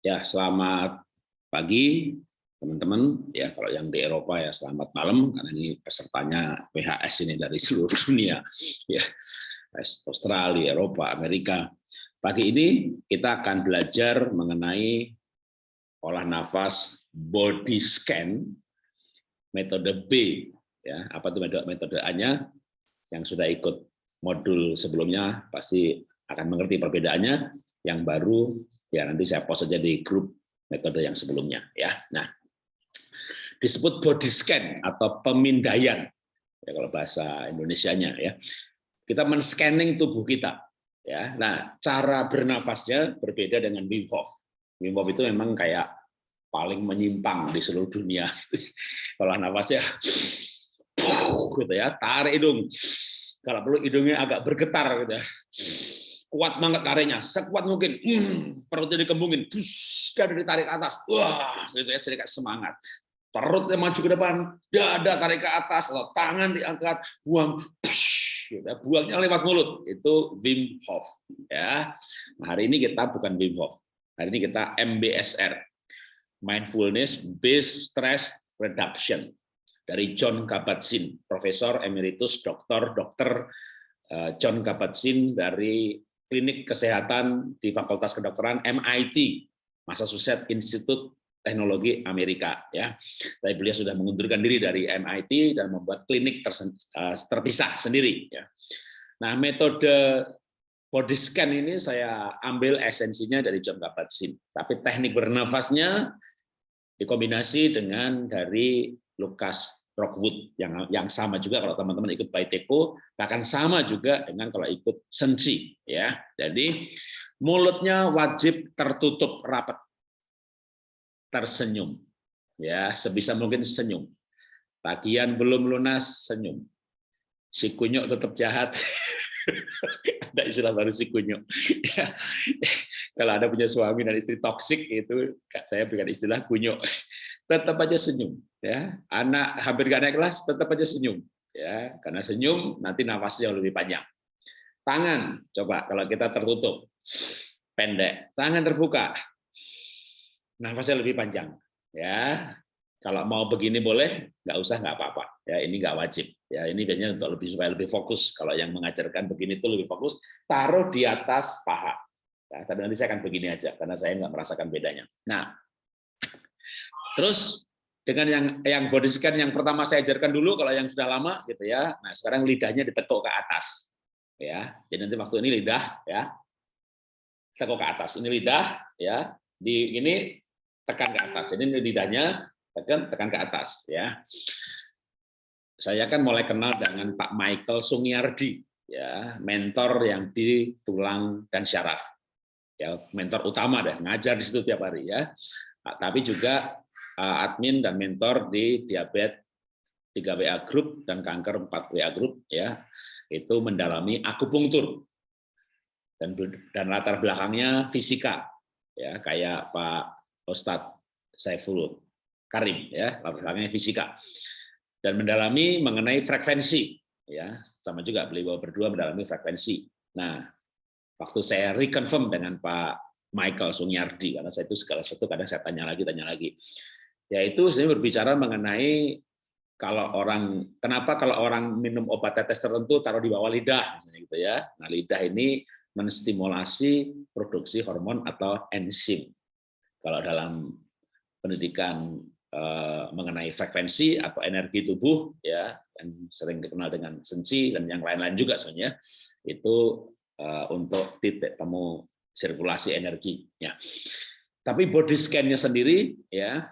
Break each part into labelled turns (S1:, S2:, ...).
S1: Ya, selamat pagi teman-teman. Ya, kalau yang di Eropa ya selamat malam karena ini pesertanya PHS ini dari seluruh dunia. Ya, Australia, Eropa, Amerika. Pagi ini kita akan belajar mengenai olah nafas body scan metode B ya apa itu metode metode A-nya yang sudah ikut modul sebelumnya pasti akan mengerti perbedaannya yang baru ya nanti saya post saja di grup metode yang sebelumnya ya. Nah disebut body scan atau pemindaian ya kalau bahasa Indonesianya ya. Kita men-scanning tubuh kita ya. Nah cara bernafasnya berbeda dengan Wim Hof. Wim Hof itu memang kayak paling menyimpang di seluruh dunia. Kalau nafasnya gitu ya tarik hidung. Kalau perlu hidungnya agak bergetar gitu ya. Kuat banget tariknya sekuat mungkin. Hmm, perutnya dikembungin. Terus dari tarik atas. Wah gitu ya sedikit semangat. Perutnya maju ke depan dada tarik ke atas atau tangan diangkat buang gitu ya. buangnya lewat mulut. Itu Wim Hof ya. Nah, hari ini kita bukan Wim Hof. Hari ini kita MBSR mindfulness based stress reduction. Dari John Kabat-Zinn, Profesor Emeritus Dr. Dr. Eh, John Kabat-Zinn dari Klinik Kesehatan di Fakultas Kedokteran MIT, Massachusetts Institute Teknologi Amerika. Ya, tapi beliau sudah mengundurkan diri dari MIT dan membuat klinik eh, terpisah sendiri. Ya. Nah, metode body scan ini saya ambil esensinya dari John Kabat-Zinn, tapi teknik bernafasnya dikombinasi dengan dari Lukas Rockwood yang yang sama juga kalau teman-teman ikut Baiteko akan sama juga dengan kalau ikut Sensi ya. Jadi mulutnya wajib tertutup rapat. Tersenyum. Ya, sebisa mungkin senyum. Tagihan belum lunas, senyum. Si kunyuk tetap jahat. ada istilah baru si kunyuk. Ya. Kalau ada punya suami dan istri toksik itu saya berikan istilah kunyuk tetap aja senyum ya. Anak hampir gak naik kelas tetap aja senyum ya. Karena senyum nanti nafasnya lebih panjang. Tangan coba kalau kita tertutup pendek. Tangan terbuka nafasnya lebih panjang ya. Kalau mau begini boleh nggak usah nggak apa-apa ya. Ini nggak wajib ya. Ini biasanya untuk lebih supaya lebih fokus. Kalau yang mengajarkan begini itu lebih fokus taruh di atas paha ya, tapi nanti saya akan begini aja karena saya nggak merasakan bedanya. Nah Terus dengan yang yang body scan yang pertama saya ajarkan dulu kalau yang sudah lama gitu ya. Nah, sekarang lidahnya ditekuk ke atas. Ya. Jadi nanti waktu ini lidah ya. Tekuk ke atas. Ini lidah ya. Di ini tekan ke atas. Ini lidahnya tekan tekan ke atas ya. Saya kan mulai kenal dengan Pak Michael Sungiardi ya, mentor yang di tulang dan syaraf. Ya, mentor utama deh, ngajar di situ tiap hari ya. Tapi juga admin dan mentor di diabetes 3 WA Group dan kanker 4 WA Group ya. Itu mendalami akupunktur. Dan dan latar belakangnya fisika ya. Kayak Pak Ustadz Saiful Karim ya. Latar belakangnya fisika. Dan mendalami mengenai frekuensi ya. Sama juga beliau berdua mendalami frekuensi. Nah waktu saya reconfirm dengan Pak Michael Sunyardi karena saya itu segala sesuatu kadang saya tanya lagi tanya lagi yaitu saya berbicara mengenai kalau orang kenapa kalau orang minum obat tetes tertentu taruh di bawah lidah misalnya gitu ya. Nah, lidah ini menstimulasi produksi hormon atau enzim. Kalau dalam pendidikan eh, mengenai frekuensi atau energi tubuh ya yang sering dikenal dengan sensi dan yang lain-lain juga sebenarnya itu eh, untuk titik temu sirkulasi energi ya. Tapi body scan-nya sendiri ya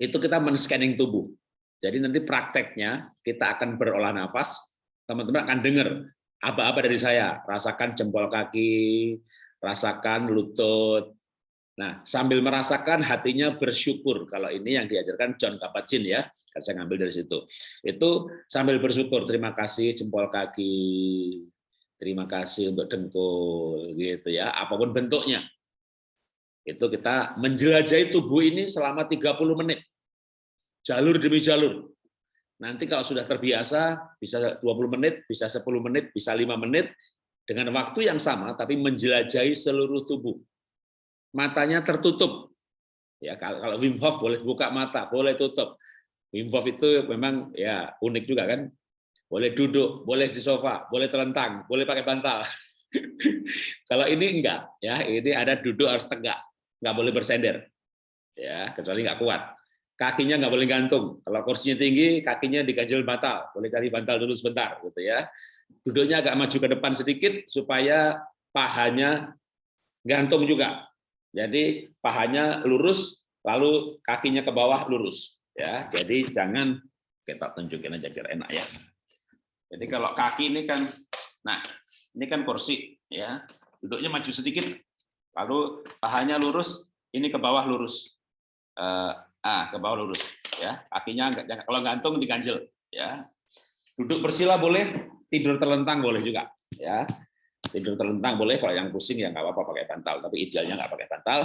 S1: itu kita men-scanning tubuh. Jadi nanti prakteknya kita akan berolah nafas, teman-teman akan dengar apa-apa dari saya, rasakan jempol kaki, rasakan lutut. Nah, sambil merasakan hatinya bersyukur. Kalau ini yang diajarkan John Kabat-Zinn ya, kan saya ngambil dari situ. Itu sambil bersyukur, terima kasih jempol kaki, terima kasih untuk dengkul gitu ya, apa pun bentuknya. Itu kita menjelajahi tubuh ini selama 30 menit jalur demi jalur. Nanti kalau sudah terbiasa, bisa 20 menit, bisa 10 menit, bisa 5 menit, dengan waktu yang sama tapi menjelajahi seluruh tubuh. Matanya tertutup. Ya, kalau Wim Hof boleh buka mata, boleh tutup. Wim Hof itu memang ya unik juga kan. Boleh duduk, boleh di sofa, boleh telentang, boleh pakai bantal. kalau ini enggak, ya ini ada duduk harus tegak, nggak boleh bersender, ya kecuali nggak kuat. Kakinya nggak boleh gantung. Kalau kursinya tinggi, kakinya diganjel bantal, boleh cari bantal dulu sebentar, gitu ya duduknya agak maju ke depan sedikit supaya pahanya gantung juga. Jadi pahanya lurus, lalu kakinya ke bawah lurus. Ya, jadi jangan kita tunjukin aja biar enak ya. Jadi kalau kaki ini kan, nah ini kan kursi ya, duduknya maju sedikit, lalu pahanya lurus, ini ke bawah lurus, uh, ah ke bawah lurus ya, kakinya kalau gantung diganjel ya. Duduk bersila boleh, tidur terlentang boleh juga ya. Tidur terlentang boleh kalau yang pusing ya nggak apa-apa pakai bantal tapi idealnya nggak pakai bantal.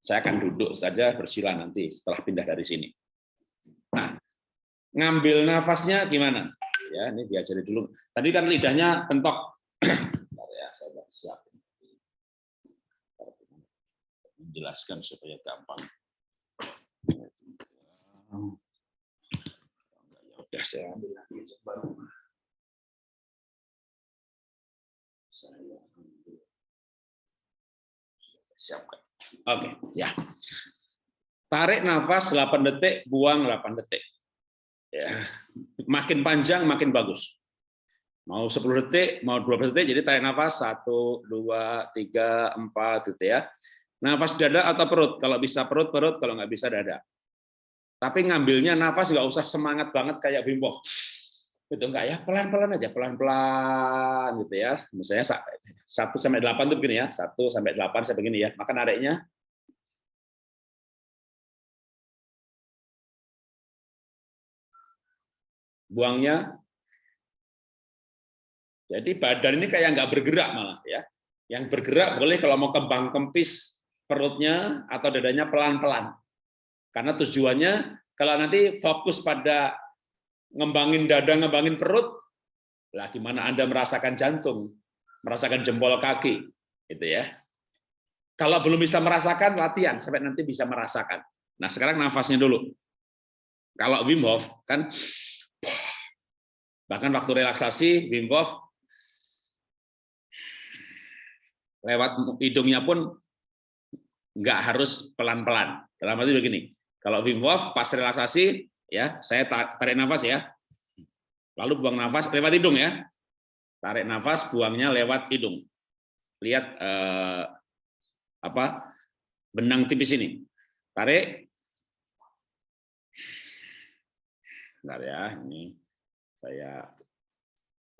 S1: Saya akan duduk saja bersila nanti setelah pindah dari sini. Nah ngambil nafasnya gimana? Ya ini diajari dulu. Tadi kan lidahnya pentok. Ya saya siap menjelaskan supaya gampang udah saya ambil lagi baru Siapkan. Oke, ya. Tarik nafas 8 detik, buang 8 detik. Ya. Makin panjang makin bagus. Mau 10 detik, mau 12 detik, jadi tarik nafas 1 2 3 4 gitu ya. Nafas dada atau perut? Kalau bisa perut perut, kalau nggak bisa dada. Tapi ngambilnya nafas nggak usah semangat banget kayak Wim Hof. Gitu enggak ya? Pelan-pelan aja pelan-pelan gitu ya. Misalnya satu sampai delapan tuh begini ya. Satu sampai delapan saya begini ya. Maka nariknya buangnya. Jadi badan ini kayak nggak bergerak malah ya. Yang bergerak boleh kalau mau kembang kempis perutnya atau dadanya pelan-pelan karena tujuannya kalau nanti fokus pada ngembangin dada, ngembangin perut, lah gimana Anda merasakan jantung, merasakan jempol kaki, gitu ya. Kalau belum bisa merasakan, latihan sampai nanti bisa merasakan. Nah, sekarang nafasnya dulu. Kalau Wim Hof kan bahkan waktu relaksasi Wim Hof lewat hidungnya pun nggak harus pelan-pelan. Dalam arti begini, kalau Wim Hof pas relaksasi ya saya tarik nafas ya. Lalu buang nafas lewat hidung ya. Tarik nafas buangnya lewat hidung. Lihat eh, apa benang tipis ini. Tarik. Bentar ya ini saya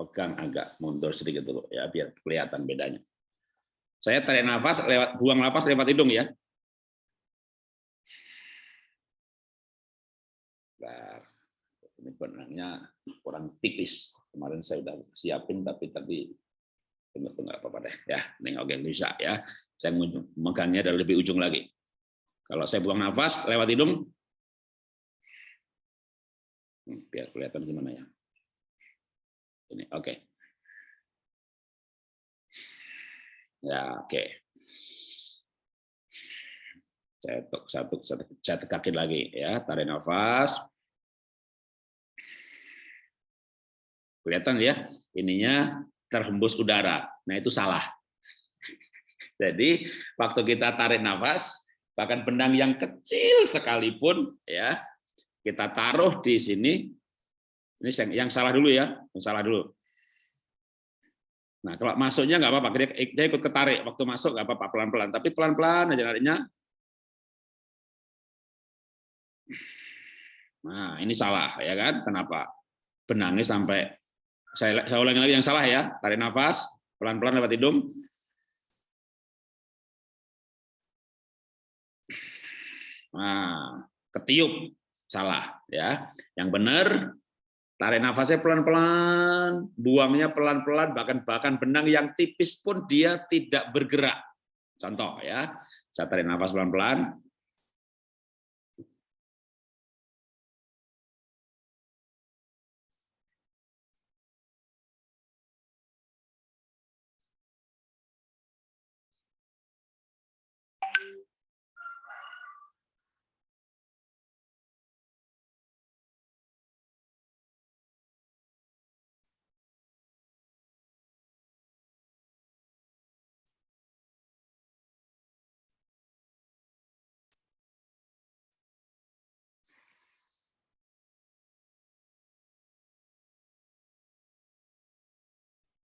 S1: pegang agak mundur sedikit dulu ya biar kelihatan bedanya saya tarik nafas lewat buang nafas lewat hidung ya ini benangnya kurang tipis. Kemarin saya sudah siapin, tapi tadi tunggu nggak apa-apa deh. Ya, ini oke bisa ya. Saya megangnya dari lebih ujung lagi. Kalau saya buang nafas lewat hidung, hmm, biar kelihatan gimana ya. Ini oke. Okay. Ya, oke. Okay. Saya satu, satu, saya lagi ya, tarik nafas. Kelihatan ya, ininya terhembus udara. Nah, itu salah. Jadi, waktu kita tarik nafas, bahkan benang yang kecil sekalipun ya, kita taruh di sini. Ini yang salah dulu ya, yang salah dulu. Nah, kalau masuknya nggak apa-apa, dia ikut ketarik. Waktu masuk nggak apa-apa, pelan-pelan. Tapi pelan-pelan aja nariknya, Nah, ini salah ya kan? Kenapa? Benangnya sampai saya saya ulangi lagi yang salah ya. Tarik nafas, pelan-pelan lewat hidung. Nah, ketiup salah ya. Yang benar tarik nafasnya pelan-pelan, buangnya pelan-pelan, bahkan bahkan benang yang tipis pun dia tidak bergerak. Contoh ya, saya tarik nafas pelan-pelan,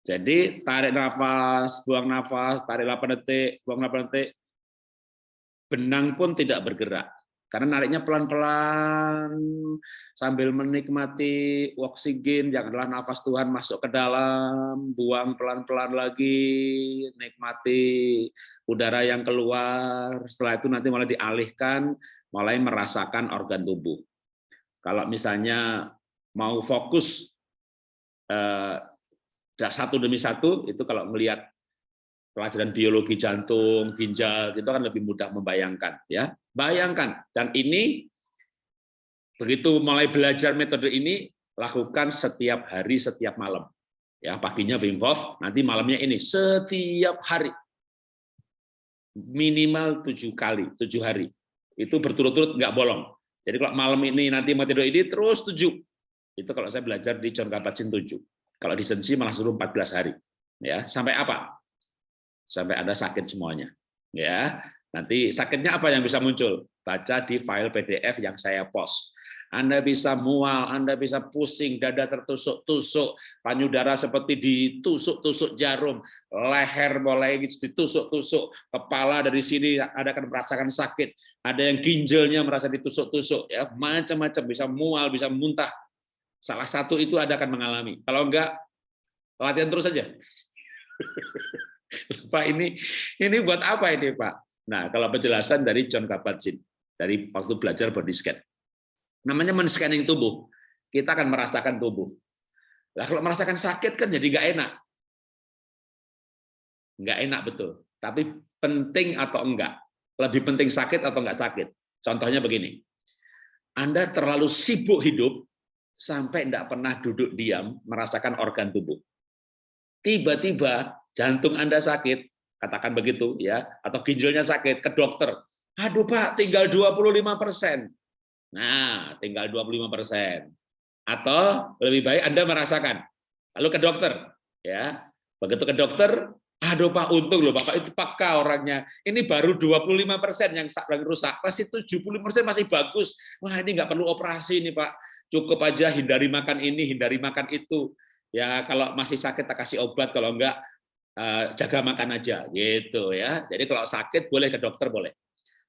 S1: Jadi tarik nafas, buang nafas, tarik 8 detik, buang 8 detik. Benang pun tidak bergerak. Karena nariknya pelan-pelan sambil menikmati oksigen, janganlah nafas Tuhan masuk ke dalam, buang pelan-pelan lagi, nikmati udara yang keluar. Setelah itu nanti mulai dialihkan, mulai merasakan organ tubuh. Kalau misalnya mau fokus eh, satu demi satu, itu kalau melihat pelajaran biologi jantung, ginjal, itu kan lebih mudah membayangkan. ya Bayangkan, dan ini begitu mulai belajar metode ini, lakukan setiap hari, setiap malam. Ya, paginya Wim Hof, nanti malamnya ini setiap hari minimal tujuh kali, tujuh hari. Itu berturut-turut nggak bolong. Jadi kalau malam ini nanti metode ini terus tujuh. Itu kalau saya belajar di John Kabat-Zinn tujuh. Kalau di Sensi malah suruh 14 hari. Ya, sampai apa? Sampai Anda sakit semuanya. Ya, Nanti sakitnya apa yang bisa muncul? Baca di file PDF yang saya post. Anda bisa mual, Anda bisa pusing, dada tertusuk-tusuk, panyudara seperti ditusuk-tusuk jarum, leher mulai ditusuk-tusuk, kepala dari sini Anda akan merasakan sakit, ada yang ginjalnya merasa ditusuk-tusuk, ya macam-macam, bisa mual, bisa muntah. Salah satu itu Anda akan mengalami. Kalau enggak, latihan terus saja. Pak ini ini buat apa ini Pak? Nah, kalau penjelasan dari John Kabat-Zinn dari waktu belajar body scan. Namanya men-scanning tubuh. Kita akan merasakan tubuh. Nah, kalau merasakan sakit kan jadi nggak enak. Nggak enak betul. Tapi penting atau enggak? Lebih penting sakit atau enggak sakit? Contohnya begini. Anda terlalu sibuk hidup sampai enggak pernah duduk diam merasakan organ tubuh. Tiba-tiba jantung Anda sakit, katakan begitu ya, atau ginjalnya sakit ke dokter. Aduh Pak, tinggal 25 persen. Nah, tinggal 25 persen. Atau lebih baik Anda merasakan, lalu ke dokter, ya. Begitu ke dokter, aduh Pak, untung loh Bapak itu peka orangnya. Ini baru 25 persen yang rusak, masih 70 persen masih bagus. Wah ini nggak perlu operasi nih Pak, cukup aja hindari makan ini, hindari makan itu. Ya kalau masih sakit tak kasih obat, kalau enggak Eh, jaga makan aja gitu ya. Jadi kalau sakit boleh ke dokter boleh.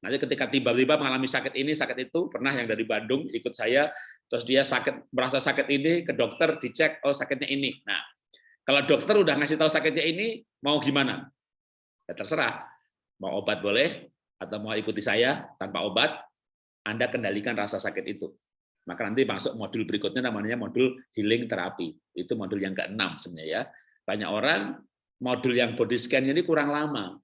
S1: Nanti ketika tiba-tiba mengalami sakit ini, sakit itu, pernah yang dari Bandung ikut saya, terus dia sakit merasa sakit ini ke dokter dicek, oh sakitnya ini. Nah, kalau dokter udah ngasih tahu sakitnya ini, mau gimana? Ya terserah. Mau obat boleh, atau mau ikuti saya tanpa obat, Anda kendalikan rasa sakit itu. Maka nanti masuk modul berikutnya namanya modul healing terapi. Itu modul yang keenam sebenarnya ya. Banyak orang modul yang body scan ini kurang lama.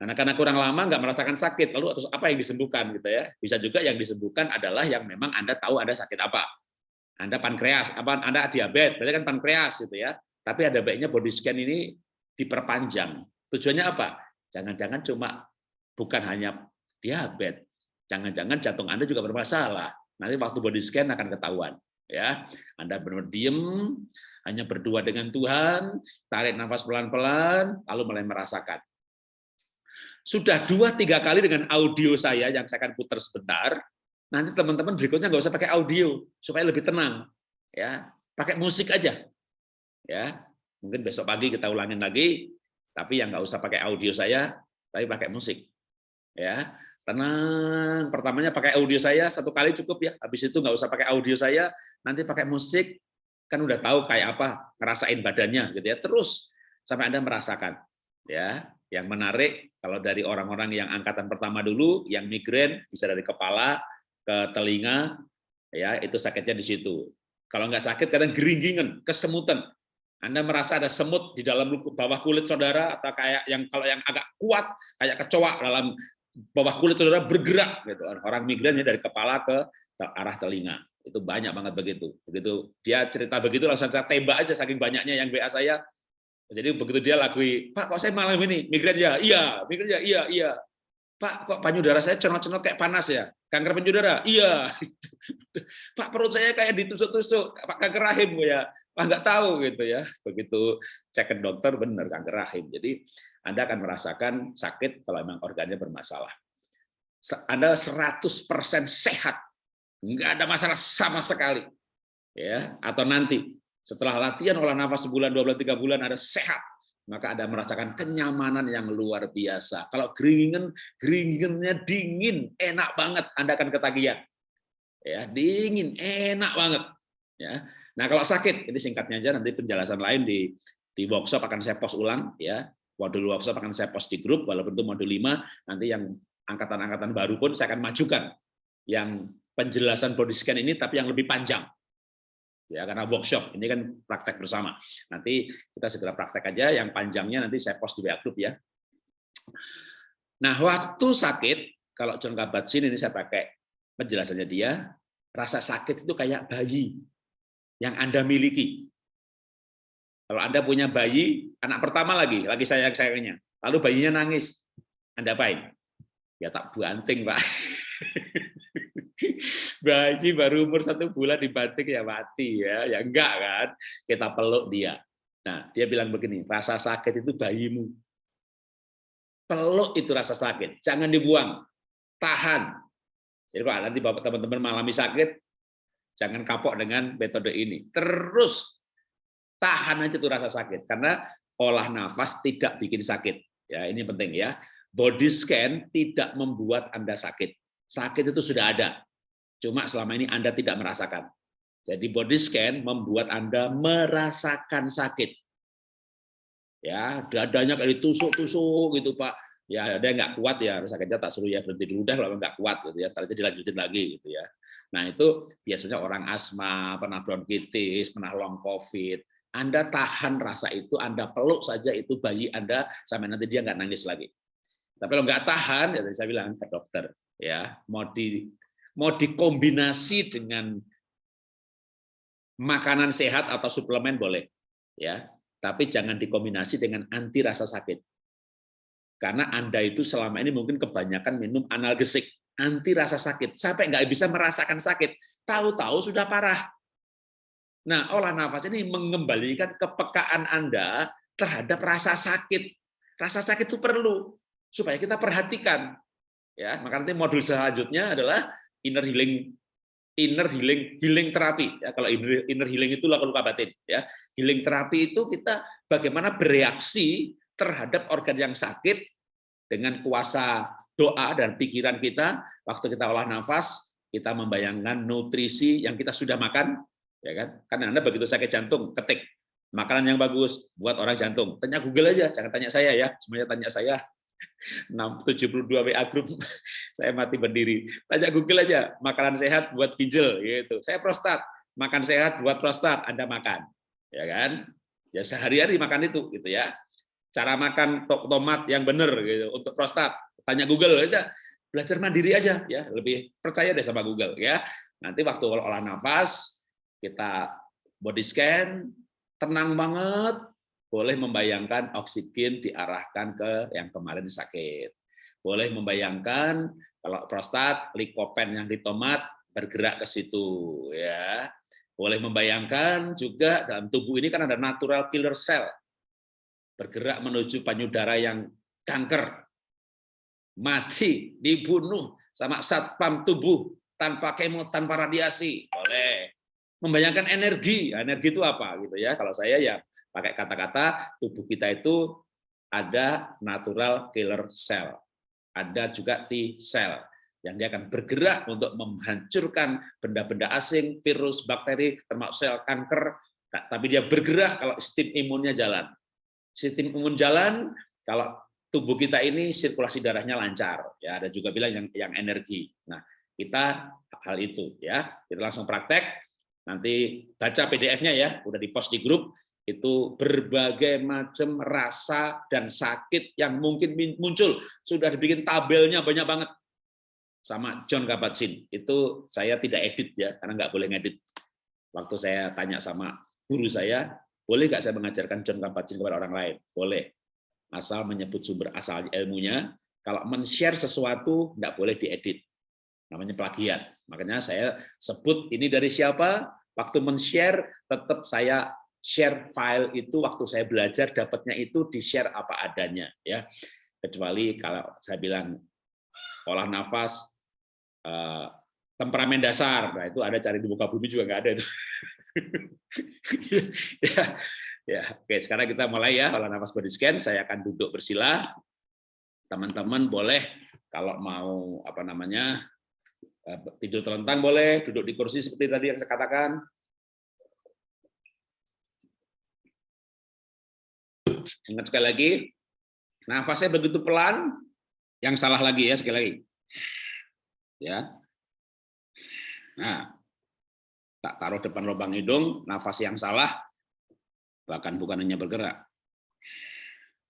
S1: Karena karena kurang lama nggak merasakan sakit, lalu terus apa yang disembuhkan gitu ya? Bisa juga yang disembuhkan adalah yang memang Anda tahu Anda sakit apa. Anda pankreas, apa Anda diabetes, berarti kan pankreas gitu ya. Tapi ada baiknya body scan ini diperpanjang. Tujuannya apa? Jangan-jangan cuma bukan hanya diabetes, jangan-jangan jantung Anda juga bermasalah. Nanti waktu body scan akan ketahuan ya. Anda benar diem hanya berdua dengan Tuhan tarik nafas pelan-pelan lalu mulai merasakan. Sudah dua tiga kali dengan audio saya yang saya akan putar sebentar. Nanti teman-teman berikutnya nggak usah pakai audio supaya lebih tenang ya. Pakai musik aja ya. Mungkin besok pagi kita ulangin lagi tapi yang nggak usah pakai audio saya tapi pakai musik ya tenang. Pertamanya pakai audio saya satu kali cukup ya. Habis itu nggak usah pakai audio saya, nanti pakai musik kan udah tahu kayak apa ngerasain badannya gitu ya. Terus sampai Anda merasakan ya. Yang menarik kalau dari orang-orang yang angkatan pertama dulu yang migrain bisa dari kepala ke telinga ya itu sakitnya di situ. Kalau nggak sakit kadang geringgingan, kesemutan. Anda merasa ada semut di dalam bawah kulit saudara atau kayak yang kalau yang agak kuat kayak kecoa dalam bawah kulit saudara bergerak gitu orang migrannya dari kepala ke arah telinga. Itu banyak banget begitu. Begitu dia cerita begitu langsung saya tembak aja saking banyaknya yang WA saya. Jadi begitu dia lakui Pak kok saya malam ini migran ya? Iya migran ya iya iya. Pak kok payudara saya cenot-cenot kayak panas ya? Kanker payudara iya. Pak perut saya kayak ditusuk-tusuk Pak kanker rahim ya Pak nggak tahu gitu ya begitu cek ke dokter benar kanker rahim jadi anda akan merasakan sakit kalau memang organnya bermasalah. Anda 100% sehat, nggak ada masalah sama sekali. ya Atau nanti Setelah latihan olah nafas sebulan, dua bulan, tiga bulan, ada sehat, maka Anda merasakan kenyamanan yang luar biasa. Kalau geringan, geringannya dingin, enak banget, Anda akan ketagihan. Ya, dingin, enak banget. Ya. Nah, kalau sakit, ini singkatnya aja nanti penjelasan lain di di workshop akan saya post ulang ya. Modul workshop akan saya post di grup walaupun itu modul 5, nanti yang angkatan-angkatan baru pun saya akan majukan yang penjelasan body scan ini tapi yang lebih panjang. Ya, karena workshop ini kan praktek bersama. Nanti kita segera praktek aja yang panjangnya nanti saya post di WA group ya. Nah, waktu sakit kalau John Kabat-Zinn ini saya pakai penjelasannya dia, rasa sakit itu kayak bayi yang Anda miliki. Kalau Anda punya bayi, anak pertama lagi, lagi sayang-sayangnya, lalu bayinya nangis, Anda apain? Ya tak banting, Pak. bayi baru umur satu bulan dibanting ya mati ya, ya enggak kan? Kita peluk dia. Nah, dia bilang begini, rasa sakit itu bayimu. Peluk itu rasa sakit, jangan dibuang, tahan. Jadi Pak, nanti bapak teman-teman mengalami sakit, jangan kapok dengan metode ini. Terus tahan aja tuh rasa sakit karena olah nafas tidak bikin sakit. Ya, ini penting ya. Body scan tidak membuat Anda sakit. Sakit itu sudah ada. Cuma selama ini Anda tidak merasakan. Jadi body scan membuat Anda merasakan sakit. Ya, dadanya kayak ditusuk-tusuk gitu, Pak. Ya, ada yang nggak kuat ya, sakitnya tak suruh ya berhenti dulu dah kalau nggak kuat gitu ya, terus dilanjutin lagi gitu ya. Nah, itu biasanya orang asma, pernah bronkitis, pernah long covid, anda tahan rasa itu, Anda peluk saja itu bayi Anda sampai nanti dia nggak nangis lagi. Tapi kalau nggak tahan, ya saya bilang ke dokter, ya mau di mau dikombinasi dengan makanan sehat atau suplemen boleh, ya. Tapi jangan dikombinasi dengan anti rasa sakit. Karena Anda itu selama ini mungkin kebanyakan minum analgesik, anti rasa sakit, sampai nggak bisa merasakan sakit. Tahu-tahu sudah parah. Nah, olah nafas ini mengembalikan kepekaan Anda terhadap rasa sakit. Rasa sakit itu perlu supaya kita perhatikan. Ya, maka nanti modul selanjutnya adalah inner healing inner healing healing terapi ya kalau inner, healing itu luka-luka batin ya healing terapi itu kita bagaimana bereaksi terhadap organ yang sakit dengan kuasa doa dan pikiran kita waktu kita olah nafas kita membayangkan nutrisi yang kita sudah makan ya kan? Karena Anda begitu sakit jantung, ketik makanan yang bagus buat orang jantung. Tanya Google aja, jangan tanya saya ya. Semuanya tanya saya. 72 WA grup saya mati berdiri. Tanya Google aja, makanan sehat buat ginjal gitu. Saya prostat, makan sehat buat prostat, Anda makan. Ya kan? Ya sehari-hari makan itu gitu ya. Cara makan tomat yang benar gitu untuk prostat. Tanya Google aja. Belajar mandiri aja ya, lebih percaya deh sama Google ya. Nanti waktu olah nafas kita body scan, tenang banget, boleh membayangkan oksigen diarahkan ke yang kemarin sakit. Boleh membayangkan kalau prostat, likopen yang di tomat bergerak ke situ. ya. Boleh membayangkan juga dalam tubuh ini kan ada natural killer cell, bergerak menuju payudara yang kanker, mati, dibunuh sama satpam tubuh tanpa kemo, tanpa radiasi. Boleh membayangkan energi. Energi itu apa gitu ya? Kalau saya ya pakai kata-kata tubuh kita itu ada natural killer cell. Ada juga T cell yang dia akan bergerak untuk menghancurkan benda-benda asing, virus, bakteri, termasuk sel kanker, tapi dia bergerak kalau sistem imunnya jalan. Sistem imun jalan, kalau tubuh kita ini sirkulasi darahnya lancar. Ya, ada juga bilang yang yang energi. Nah, kita hal itu ya. Kita langsung praktek Nanti baca PDF-nya ya, udah di-post di grup, itu berbagai macam rasa dan sakit yang mungkin muncul. Sudah dibikin tabelnya banyak banget. Sama John Kabat-Zinn. Itu saya tidak edit ya, karena nggak boleh ngedit. Waktu saya tanya sama guru saya, boleh nggak saya mengajarkan John Kabat-Zinn kepada orang lain? Boleh. Asal menyebut sumber asal ilmunya. Kalau men-share sesuatu, nggak boleh diedit. Namanya plagiat. Makanya saya sebut ini dari siapa, Waktu men-share, tetap saya share file itu waktu saya belajar dapatnya itu di-share apa adanya ya. Kecuali kalau saya bilang olah nafas eh,
S2: temperamen dasar. Nah, itu ada cari di muka bumi juga nggak ada itu. ya, ya, oke. Sekarang kita mulai ya olah nafas body scan. Saya akan duduk bersila. Teman-teman boleh kalau mau apa namanya eh, tidur telentang boleh, duduk di kursi seperti tadi yang saya katakan. Ingat sekali lagi, nafasnya begitu pelan, yang salah lagi ya sekali lagi. Ya, Nah, tak taruh depan lubang hidung, nafas yang salah, bahkan bukan hanya bergerak.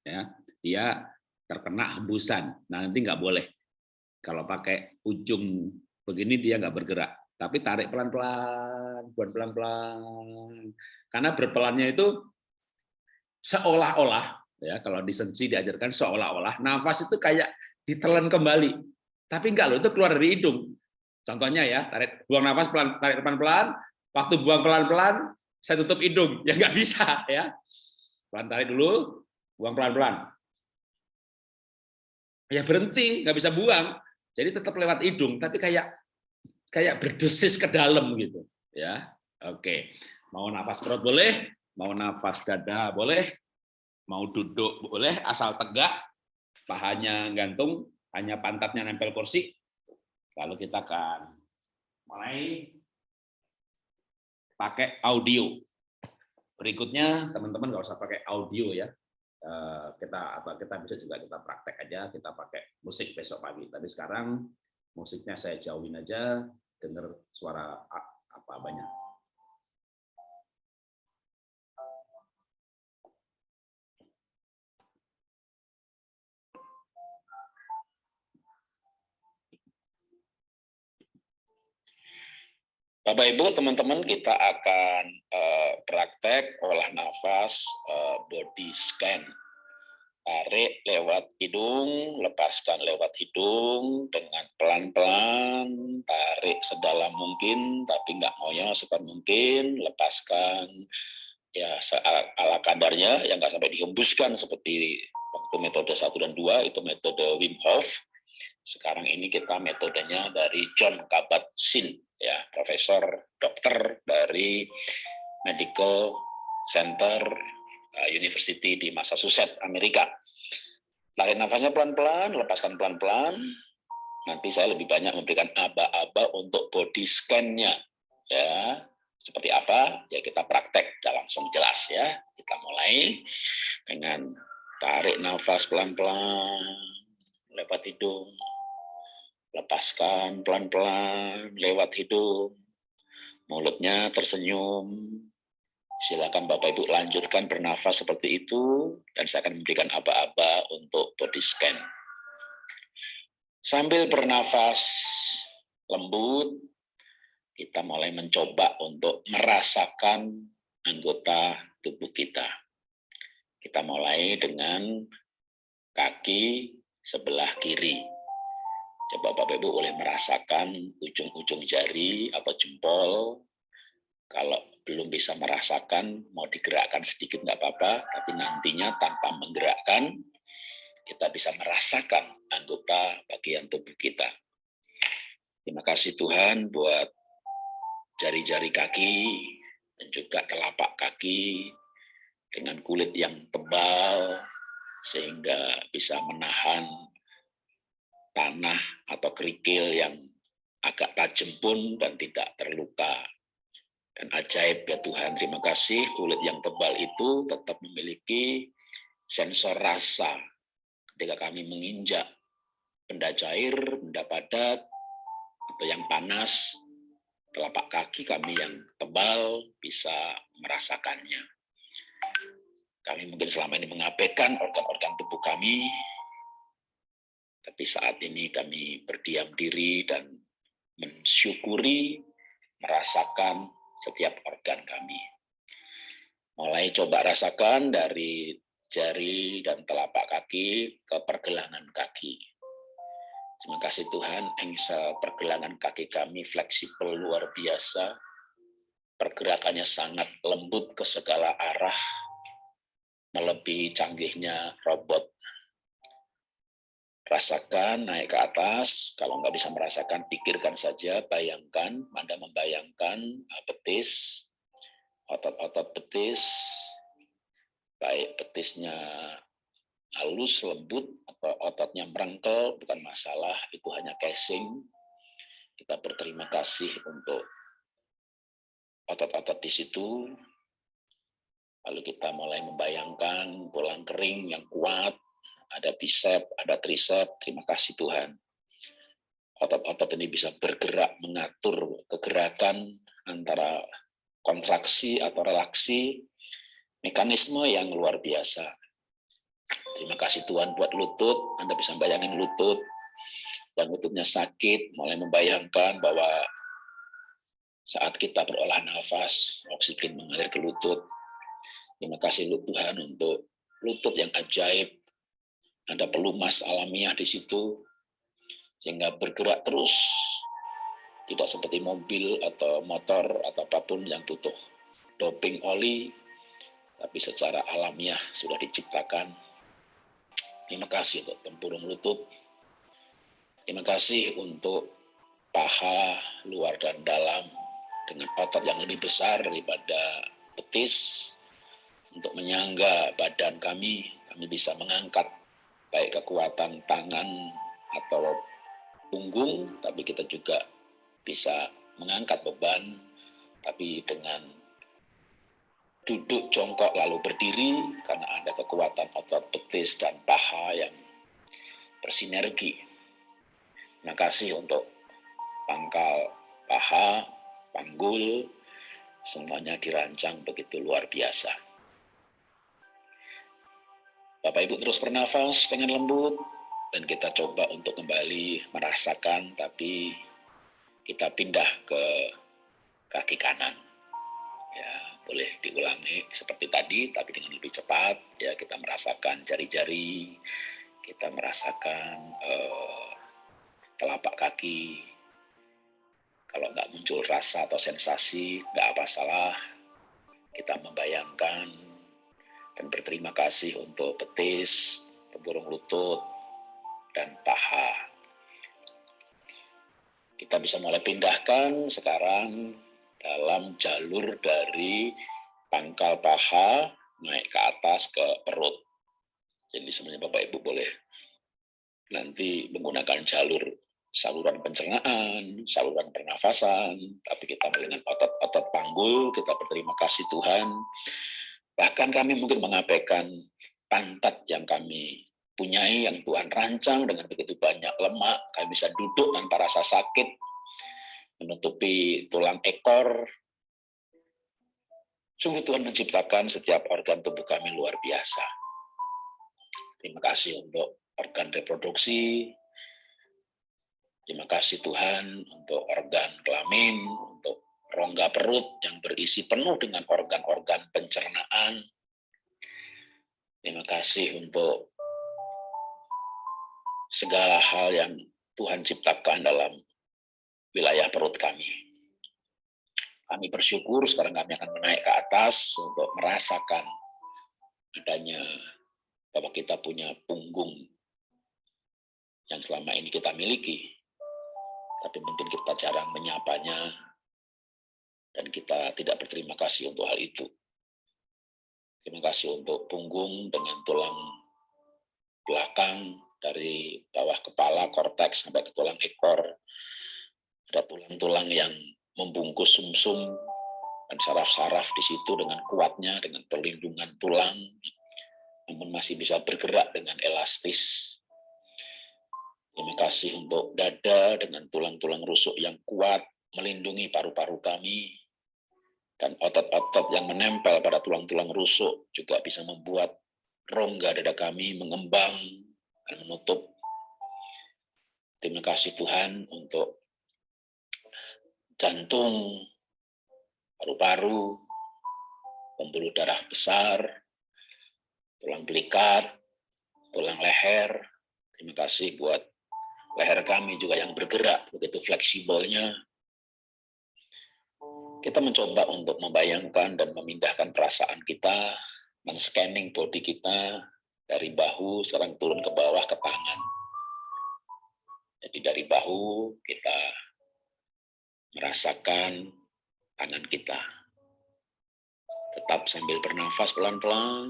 S2: Ya, dia terkena hembusan. Nah, nanti nggak boleh. Kalau pakai ujung begini dia nggak bergerak. Tapi tarik pelan-pelan, buat pelan-pelan. Karena berpelannya itu seolah-olah, ya kalau di sensi diajarkan seolah-olah, nafas itu kayak ditelan kembali. Tapi enggak loh, itu keluar dari hidung. Contohnya ya, tarik buang nafas pelan, tarik pelan-pelan, waktu buang pelan-pelan, saya tutup hidung, ya nggak bisa ya. Pelan tarik dulu, buang pelan-pelan. Ya berhenti, nggak bisa buang. Jadi tetap lewat hidung, tapi kayak kayak berdesis ke dalam gitu, ya. Oke, mau nafas perut boleh, mau nafas dada boleh, mau duduk boleh, asal tegak, pahanya gantung, hanya pantatnya nempel kursi, Lalu kita akan mulai pakai audio. Berikutnya teman-teman nggak usah pakai audio ya. Eh, kita apa kita bisa juga kita praktek aja kita pakai musik besok pagi. Tapi sekarang musiknya saya jauhin aja, dengar suara apa banyak. Bapak Ibu, teman-teman, kita akan uh, praktek olah nafas uh, body scan. Tarik lewat hidung, lepaskan lewat hidung dengan pelan-pelan, tarik sedalam mungkin, tapi nggak ngoyo sepan mungkin, lepaskan ya ala kadarnya, yang nggak sampai dihembuskan seperti waktu metode 1 dan 2, itu metode Wim Hof. Sekarang ini kita metodenya dari John Kabat-Zinn ya profesor dokter dari Medical Center uh, University di Massachusetts, Amerika. Tarik nafasnya pelan-pelan, lepaskan pelan-pelan. Nanti saya lebih banyak memberikan aba-aba untuk body scan-nya. Ya, seperti apa? Ya kita praktek, sudah langsung jelas ya. Kita mulai dengan tarik nafas pelan-pelan lewat hidung, Lepaskan pelan-pelan lewat hidung. Mulutnya tersenyum. Silakan Bapak Ibu lanjutkan bernafas seperti itu dan saya akan memberikan aba-aba untuk body scan. Sambil bernafas lembut, kita mulai mencoba untuk merasakan anggota tubuh kita. Kita mulai dengan kaki sebelah kiri. Coba Bapak Ibu boleh merasakan ujung-ujung jari atau jempol. Kalau belum bisa merasakan, mau digerakkan sedikit nggak apa-apa, tapi nantinya tanpa menggerakkan, kita bisa merasakan anggota bagian tubuh kita. Terima kasih Tuhan buat jari-jari kaki dan juga telapak kaki dengan kulit yang tebal sehingga bisa menahan tanah atau kerikil yang agak tajam pun dan tidak terluka. Dan ajaib ya Tuhan, terima kasih kulit yang tebal itu tetap memiliki sensor rasa ketika kami menginjak benda cair, benda padat, atau yang panas, telapak kaki kami yang tebal bisa merasakannya. Kami mungkin selama ini mengabaikan organ-organ tubuh kami, tapi saat ini kami berdiam diri dan mensyukuri, merasakan setiap organ kami. Mulai coba rasakan dari jari dan telapak kaki ke pergelangan kaki. Terima kasih Tuhan, engsel pergelangan kaki kami fleksibel luar biasa. Pergerakannya sangat lembut ke segala arah, melebihi canggihnya robot rasakan naik ke atas. Kalau nggak bisa merasakan, pikirkan saja, bayangkan, Anda membayangkan uh, betis, otot-otot betis, baik betisnya halus, lembut, atau ototnya merengkel, bukan masalah, itu hanya casing. Kita berterima kasih untuk otot-otot di situ. Lalu kita mulai membayangkan tulang kering yang kuat, ada bicep, ada tricep. Terima kasih Tuhan. Otot-otot ini bisa bergerak mengatur kegerakan antara kontraksi atau relaksi, mekanisme yang luar biasa. Terima kasih Tuhan buat lutut. Anda bisa bayangin lutut dan lututnya sakit, mulai membayangkan bahwa saat kita berolah nafas, oksigen mengalir ke lutut. Terima kasih Tuhan untuk lutut yang ajaib, ada pelumas alamiah di situ, sehingga bergerak terus, tidak seperti mobil atau motor atau apa pun yang butuh doping oli, tapi secara alamiah sudah diciptakan. Terima kasih untuk tempurung lutut. Terima kasih untuk paha luar dan dalam dengan otot yang lebih besar daripada betis untuk menyangga badan kami, kami bisa mengangkat baik kekuatan tangan atau punggung, tapi kita juga bisa mengangkat beban, tapi dengan duduk jongkok lalu berdiri karena ada kekuatan otot betis dan paha yang bersinergi. Terima kasih untuk pangkal paha, panggul, semuanya dirancang begitu luar biasa. Bapak Ibu terus bernafas dengan lembut dan kita coba untuk kembali merasakan tapi kita pindah ke kaki kanan. Ya, boleh diulangi seperti tadi tapi dengan lebih cepat ya kita merasakan jari-jari, kita merasakan uh, telapak kaki. Kalau nggak muncul rasa atau sensasi, nggak apa salah. Kita membayangkan dan berterima kasih untuk betis, pemburung lutut, dan paha. Kita bisa mulai pindahkan sekarang dalam jalur dari pangkal paha naik ke atas ke perut. Jadi sebenarnya Bapak Ibu boleh nanti menggunakan jalur saluran pencernaan, saluran pernafasan, tapi kita dengan otot-otot panggul, kita berterima kasih Tuhan Bahkan kami mungkin mengabaikan pantat yang kami punyai, yang Tuhan rancang dengan begitu banyak lemak, kami bisa duduk tanpa rasa sakit, menutupi tulang ekor. Sungguh Tuhan menciptakan setiap organ tubuh kami luar biasa. Terima kasih untuk organ reproduksi, Terima kasih Tuhan untuk organ kelamin, untuk rongga perut yang berisi penuh dengan organ-organ pencernaan. Terima kasih untuk segala hal yang Tuhan ciptakan dalam wilayah perut kami. Kami bersyukur sekarang kami akan menaik ke atas untuk merasakan adanya bahwa kita punya punggung yang selama ini kita miliki, tapi mungkin kita jarang menyapanya, dan kita tidak berterima kasih untuk hal itu. Terima kasih untuk punggung dengan tulang belakang dari bawah kepala, korteks sampai ke tulang ekor. Ada tulang-tulang yang membungkus sumsum -sum, dan saraf-saraf di situ dengan kuatnya, dengan perlindungan tulang, namun masih bisa bergerak dengan elastis. Terima kasih untuk dada dengan tulang-tulang rusuk yang kuat, melindungi paru-paru kami, dan otot-otot yang menempel pada tulang-tulang rusuk juga bisa membuat rongga dada kami mengembang dan menutup. Terima kasih Tuhan untuk jantung, paru-paru, pembuluh darah besar, tulang belikat, tulang leher. Terima kasih buat leher kami juga yang bergerak begitu fleksibelnya kita mencoba untuk membayangkan dan memindahkan perasaan kita, men-scanning body kita dari bahu sekarang turun ke bawah ke tangan. paru-paru kita merasakan tangan kita. Tetap sambil bernafas pelan-pelan.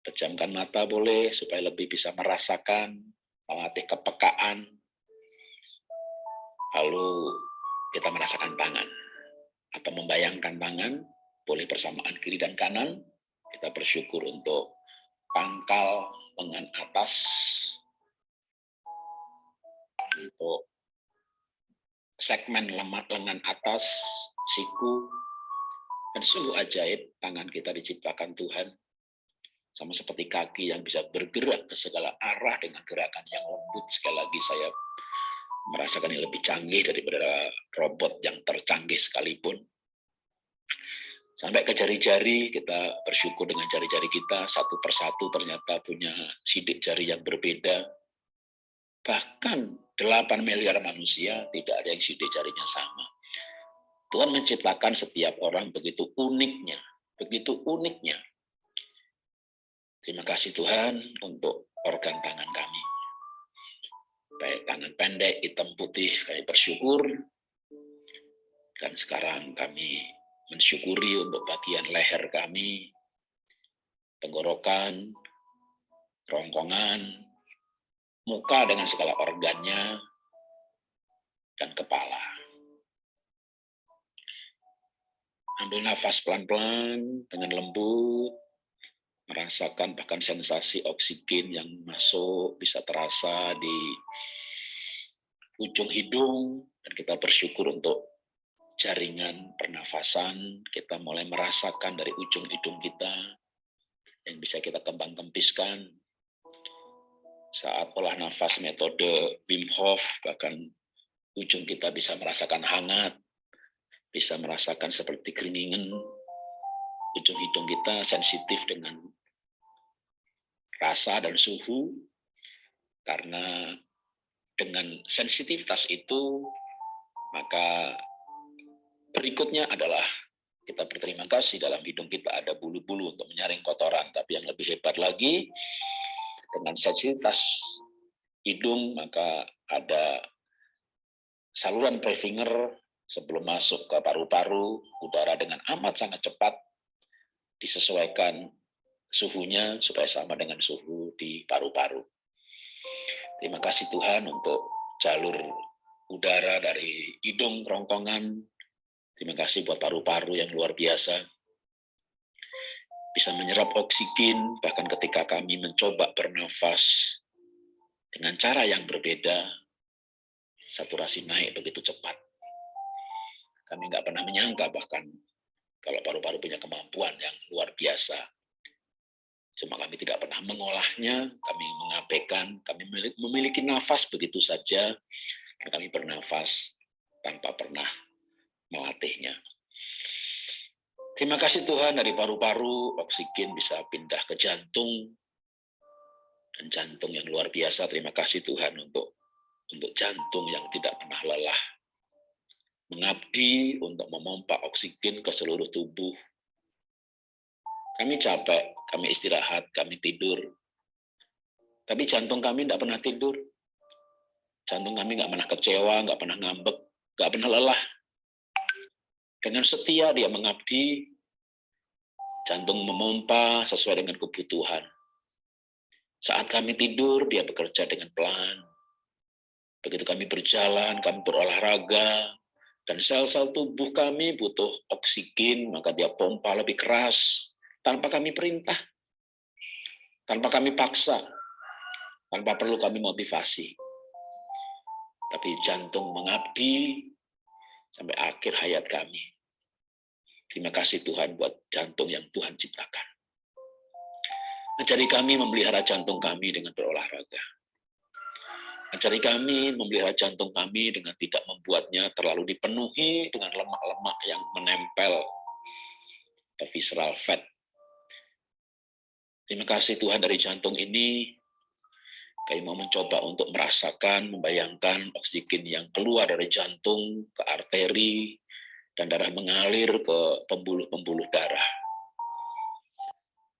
S2: Pejamkan mata boleh supaya lebih bisa merasakan, melatih kepekaan. Lalu kita merasakan tangan atau membayangkan tangan, boleh bersamaan kiri dan kanan. Kita bersyukur untuk pangkal lengan atas untuk segmen lemak lengan atas, siku, dan sungguh ajaib tangan kita diciptakan Tuhan. Sama seperti kaki yang bisa bergerak ke segala arah dengan gerakan yang lembut. Sekali lagi saya merasakan yang lebih canggih daripada robot yang tercanggih sekalipun. Sampai ke jari-jari, kita bersyukur dengan jari-jari kita, satu persatu ternyata punya sidik jari yang berbeda. Bahkan 8 miliar manusia tidak ada yang sidik jarinya sama. Tuhan menciptakan setiap orang begitu uniknya, begitu uniknya. Terima kasih Tuhan untuk organ tangan kami. Baik tangan pendek, hitam putih, kami bersyukur. Dan sekarang kami mensyukuri untuk bagian leher kami, tenggorokan, rongkongan, muka dengan segala organnya, dan kepala. Ambil nafas pelan-pelan dengan lembut, merasakan bahkan sensasi oksigen yang masuk bisa terasa di ujung hidung, dan kita bersyukur untuk jaringan pernafasan, kita mulai merasakan dari ujung hidung kita yang bisa kita kembang kempiskan. Saat olah nafas metode Wim Hof, bahkan ujung kita bisa merasakan hangat, bisa merasakan seperti keringingan, ujung hidung kita sensitif dengan rasa dan suhu, karena dengan sensitivitas itu, maka Berikutnya adalah kita berterima kasih dalam hidung kita ada bulu-bulu untuk menyaring kotoran. Tapi yang lebih hebat lagi, dengan sensitivitas hidung, maka ada saluran prefinger sebelum masuk ke paru-paru, udara dengan amat sangat cepat disesuaikan suhunya supaya sama dengan suhu di paru-paru. Terima kasih Tuhan untuk jalur udara dari hidung, kerongkongan, Terima kasih buat paru-paru yang luar biasa. Bisa menyerap oksigen, bahkan ketika kami mencoba bernafas dengan cara yang berbeda, saturasi naik begitu cepat. Kami nggak pernah menyangka bahkan kalau paru-paru punya kemampuan yang luar biasa. Cuma kami tidak pernah mengolahnya, kami mengabaikan, kami memiliki nafas begitu saja, dan kami bernafas tanpa pernah melatihnya. Terima kasih Tuhan dari paru-paru oksigen bisa pindah ke jantung dan jantung yang luar biasa. Terima kasih Tuhan untuk untuk jantung yang tidak pernah lelah. Mengabdi untuk memompa oksigen ke seluruh tubuh. Kami capek, kami istirahat, kami tidur. Tapi jantung kami tidak pernah tidur. Jantung kami nggak pernah kecewa, nggak pernah ngambek, nggak pernah lelah. Dengan setia dia mengabdi, jantung memompa sesuai dengan kebutuhan. Saat kami tidur, dia bekerja dengan pelan. Begitu kami berjalan, kami berolahraga, dan sel-sel tubuh kami butuh oksigen, maka dia pompa lebih keras, tanpa kami perintah, tanpa kami paksa, tanpa perlu kami motivasi. Tapi jantung mengabdi sampai akhir hayat kami. Terima kasih Tuhan buat jantung yang Tuhan ciptakan. Ajari kami memelihara jantung kami dengan berolahraga. Ajari kami memelihara jantung kami dengan tidak membuatnya terlalu dipenuhi dengan lemak-lemak yang menempel ke visceral fat. Terima kasih Tuhan dari jantung ini kami mau mencoba untuk merasakan, membayangkan oksigen yang keluar dari jantung ke arteri, dan darah mengalir ke pembuluh-pembuluh darah.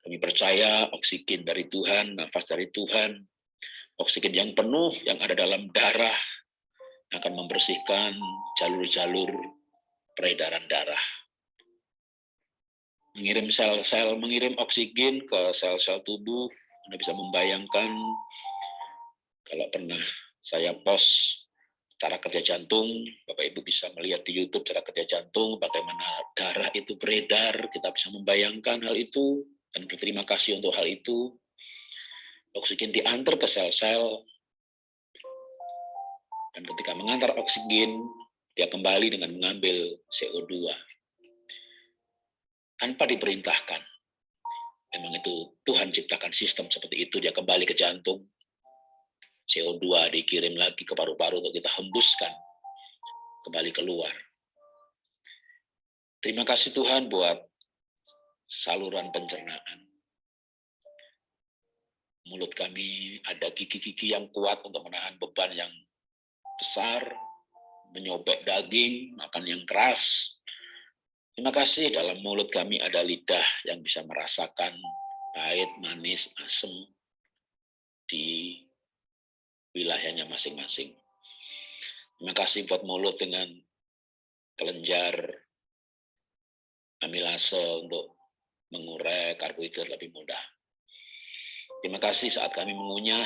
S2: Kami percaya oksigen dari Tuhan, nafas dari Tuhan, oksigen yang penuh yang ada dalam darah,
S1: akan membersihkan jalur-jalur peredaran darah. Mengirim sel-sel, mengirim oksigen ke sel-sel tubuh, Anda bisa membayangkan kalau pernah saya post cara kerja jantung, Bapak Ibu bisa melihat di YouTube cara kerja jantung, bagaimana darah itu beredar, kita bisa membayangkan hal itu, dan berterima kasih untuk hal itu. Oksigen diantar ke sel-sel, dan ketika mengantar oksigen, dia kembali dengan mengambil CO2. Tanpa diperintahkan. Memang itu Tuhan ciptakan sistem seperti itu, dia kembali ke jantung, CO2 dikirim lagi ke paru-paru untuk kita hembuskan, kembali keluar. Terima kasih Tuhan buat saluran pencernaan. Mulut kami ada gigi-gigi yang kuat untuk menahan beban yang besar, menyobek daging, makan yang keras. Terima kasih dalam mulut kami ada lidah yang bisa merasakan pahit, manis, asam di wilayahnya masing-masing. Terima kasih buat mulut dengan kelenjar amilase untuk mengurai karbohidrat lebih mudah. Terima kasih saat kami mengunyah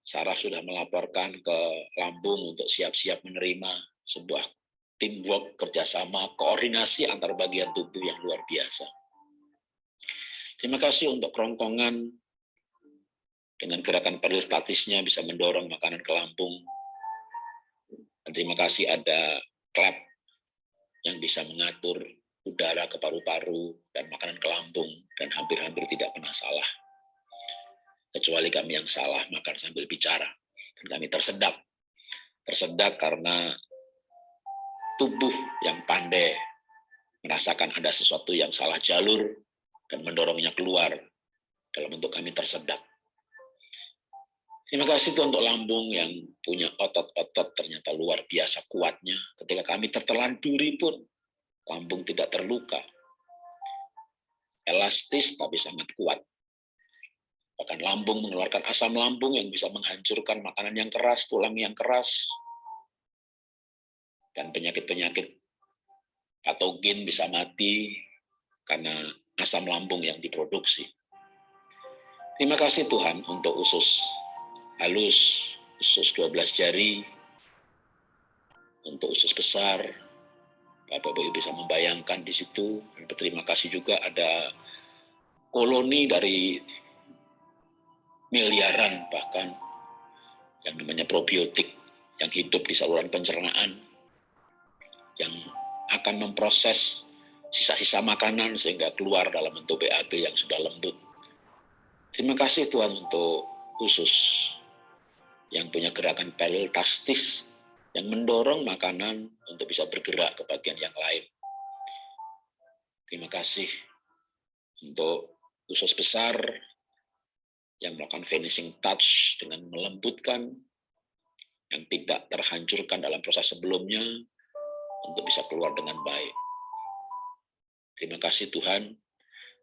S1: Sarah sudah melaporkan ke lambung untuk siap-siap menerima sebuah teamwork, kerjasama, koordinasi antar bagian tubuh yang luar biasa. Terima kasih untuk kerongkongan dengan gerakan peristatisnya bisa mendorong makanan ke lambung. Terima kasih ada klep yang bisa mengatur udara ke paru-paru dan makanan ke lambung dan hampir-hampir tidak pernah salah kecuali kami yang salah makan sambil bicara. Dan kami tersedak. Tersedak karena tubuh yang pandai merasakan ada sesuatu yang salah jalur dan mendorongnya keluar dalam bentuk kami tersedak. Terima kasih Tuhan untuk lambung yang punya otot-otot ternyata luar biasa kuatnya. Ketika kami tertelan duri pun, lambung tidak terluka. Elastis tapi sangat kuat. Bahkan lambung mengeluarkan asam lambung yang bisa menghancurkan makanan yang keras, tulang yang keras, dan penyakit-penyakit patogen bisa mati karena asam lambung yang diproduksi. Terima kasih Tuhan untuk usus halus, usus 12 jari, untuk usus besar, Bapak-Ibu bisa membayangkan di situ. Dan berterima kasih juga ada koloni dari miliaran bahkan yang namanya probiotik yang hidup di saluran pencernaan yang akan memproses sisa-sisa makanan sehingga keluar dalam bentuk BAB yang sudah lembut. Terima kasih Tuhan untuk khusus yang punya gerakan peristaltis yang mendorong makanan untuk bisa bergerak ke bagian yang lain. Terima kasih untuk usus besar yang melakukan finishing touch dengan melembutkan, yang tidak terhancurkan dalam proses sebelumnya, untuk bisa keluar dengan baik. Terima kasih Tuhan.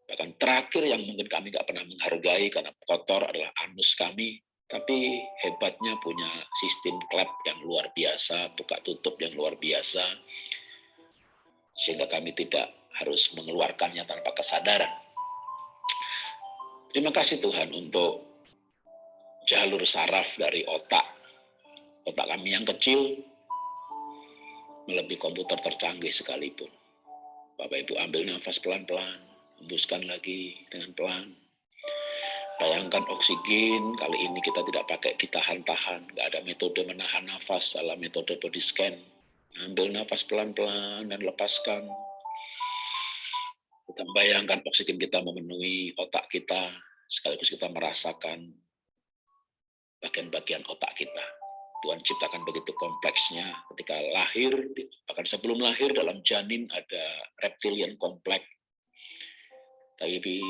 S1: Bahkan terakhir yang mungkin kami nggak pernah menghargai karena kotor adalah anus kami, tapi hebatnya punya sistem klep yang luar biasa, buka tutup yang luar biasa, sehingga kami tidak harus mengeluarkannya tanpa kesadaran Terima kasih Tuhan untuk jalur saraf dari otak. Otak kami yang kecil, melebihi komputer tercanggih sekalipun. Bapak Ibu ambil nafas pelan-pelan, hembuskan lagi dengan pelan. Bayangkan oksigen, kali ini kita tidak pakai ditahan-tahan, nggak ada metode menahan nafas dalam metode body scan. Ambil nafas pelan-pelan dan lepaskan kita bayangkan oksigen kita memenuhi otak kita, sekaligus kita merasakan bagian-bagian otak kita. Tuhan ciptakan begitu kompleksnya ketika lahir, bahkan sebelum lahir dalam janin ada reptilian kompleks. Tapi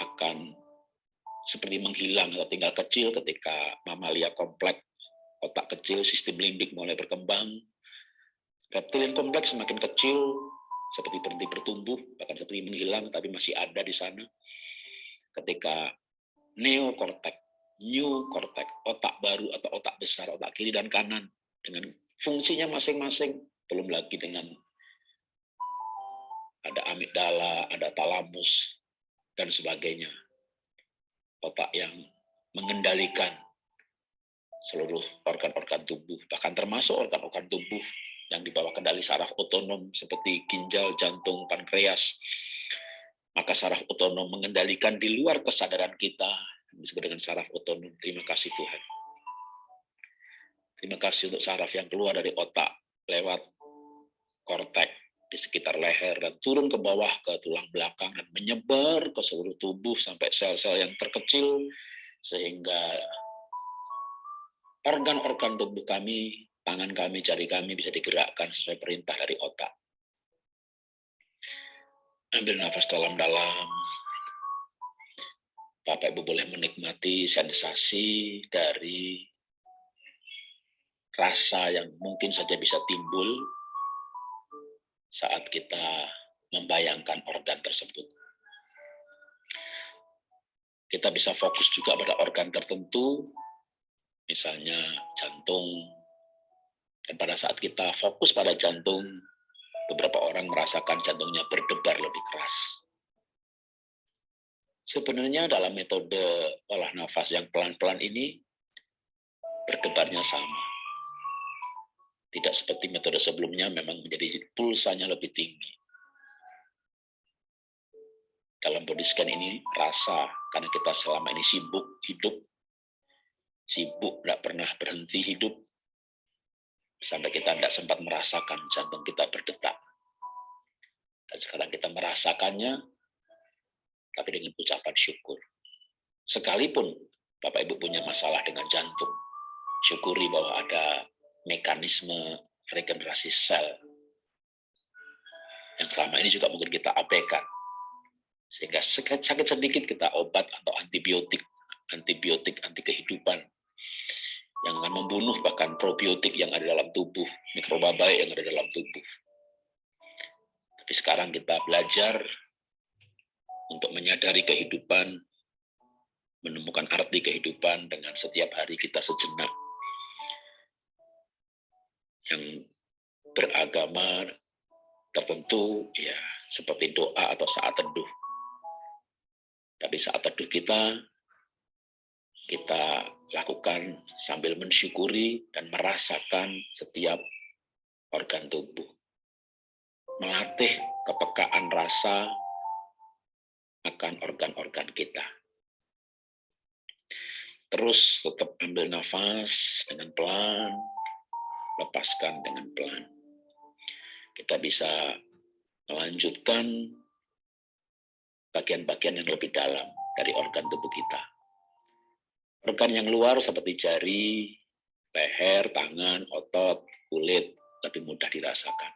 S1: akan seperti menghilang atau tinggal kecil ketika mamalia kompleks, otak kecil, sistem limbik mulai berkembang. Reptilian kompleks semakin kecil, seperti berhenti bertumbuh, bahkan seperti menghilang, tapi masih ada di sana. Ketika neokortek, new cortex, otak baru atau otak besar, otak kiri dan kanan, dengan fungsinya masing-masing, belum lagi dengan ada amigdala, ada talamus, dan sebagainya. Otak yang mengendalikan seluruh organ-organ tubuh, bahkan termasuk organ-organ tubuh yang di bawah kendali saraf otonom seperti ginjal, jantung, pankreas. Maka saraf otonom mengendalikan di luar kesadaran kita, disebut dengan saraf otonom. Terima kasih Tuhan. Terima kasih untuk saraf yang keluar dari otak lewat kortek di sekitar leher dan turun ke bawah ke tulang belakang dan menyebar ke seluruh tubuh sampai sel-sel yang terkecil sehingga organ-organ tubuh kami, tangan kami, jari kami bisa digerakkan sesuai perintah dari otak. Ambil nafas dalam-dalam. Bapak Ibu boleh menikmati sensasi dari rasa yang mungkin saja bisa timbul saat kita membayangkan organ tersebut. Kita bisa fokus juga pada organ tertentu, misalnya jantung. Dan pada saat kita fokus pada jantung, beberapa orang merasakan jantungnya berdebar lebih keras. Sebenarnya dalam metode olah nafas yang pelan-pelan ini, berdebarnya sama tidak seperti metode sebelumnya memang menjadi pulsanya lebih tinggi. Dalam body scan ini rasa karena kita selama ini sibuk hidup, sibuk tidak pernah berhenti hidup, sampai kita tidak sempat merasakan jantung kita berdetak. Dan sekarang kita merasakannya, tapi dengan ucapan syukur. Sekalipun Bapak Ibu punya masalah dengan jantung, syukuri bahwa ada mekanisme regenerasi sel yang selama ini juga mungkin kita abaikan. Sehingga sakit sedikit kita obat atau antibiotik, antibiotik anti kehidupan yang akan membunuh bahkan probiotik yang ada dalam tubuh, mikroba baik yang ada dalam tubuh. Tapi sekarang kita belajar untuk menyadari kehidupan, menemukan arti kehidupan dengan setiap hari kita sejenak yang beragama tertentu ya seperti doa atau saat teduh. Tapi saat teduh kita kita lakukan sambil mensyukuri dan merasakan setiap organ tubuh. Melatih kepekaan rasa akan organ-organ kita. Terus tetap ambil nafas dengan pelan, lepaskan dengan pelan. Kita bisa melanjutkan bagian-bagian yang lebih dalam dari organ tubuh kita. Organ yang luar seperti jari, leher, tangan, otot, kulit lebih mudah dirasakan.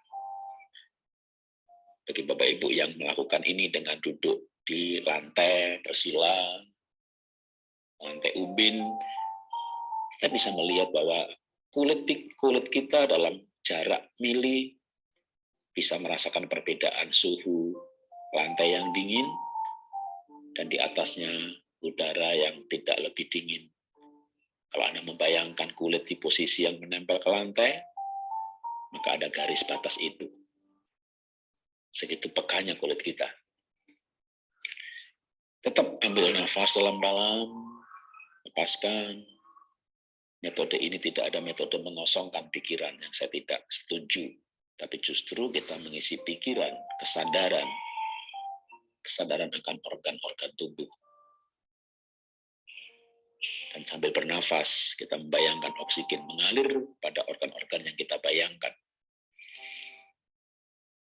S1: Bagi Bapak Ibu yang melakukan ini dengan duduk di lantai bersila, lantai ubin, kita bisa melihat bahwa kulit kulit kita dalam jarak mili bisa merasakan perbedaan suhu lantai yang dingin dan di atasnya udara yang tidak lebih dingin. Kalau Anda membayangkan kulit di posisi yang menempel ke lantai, maka ada garis batas itu. Segitu pekanya kulit kita. Tetap ambil nafas dalam-dalam, lepaskan, metode ini tidak ada metode mengosongkan pikiran yang saya tidak setuju. Tapi justru kita mengisi pikiran, kesadaran, kesadaran akan organ-organ tubuh. Dan sambil bernafas, kita membayangkan oksigen mengalir pada organ-organ yang kita bayangkan.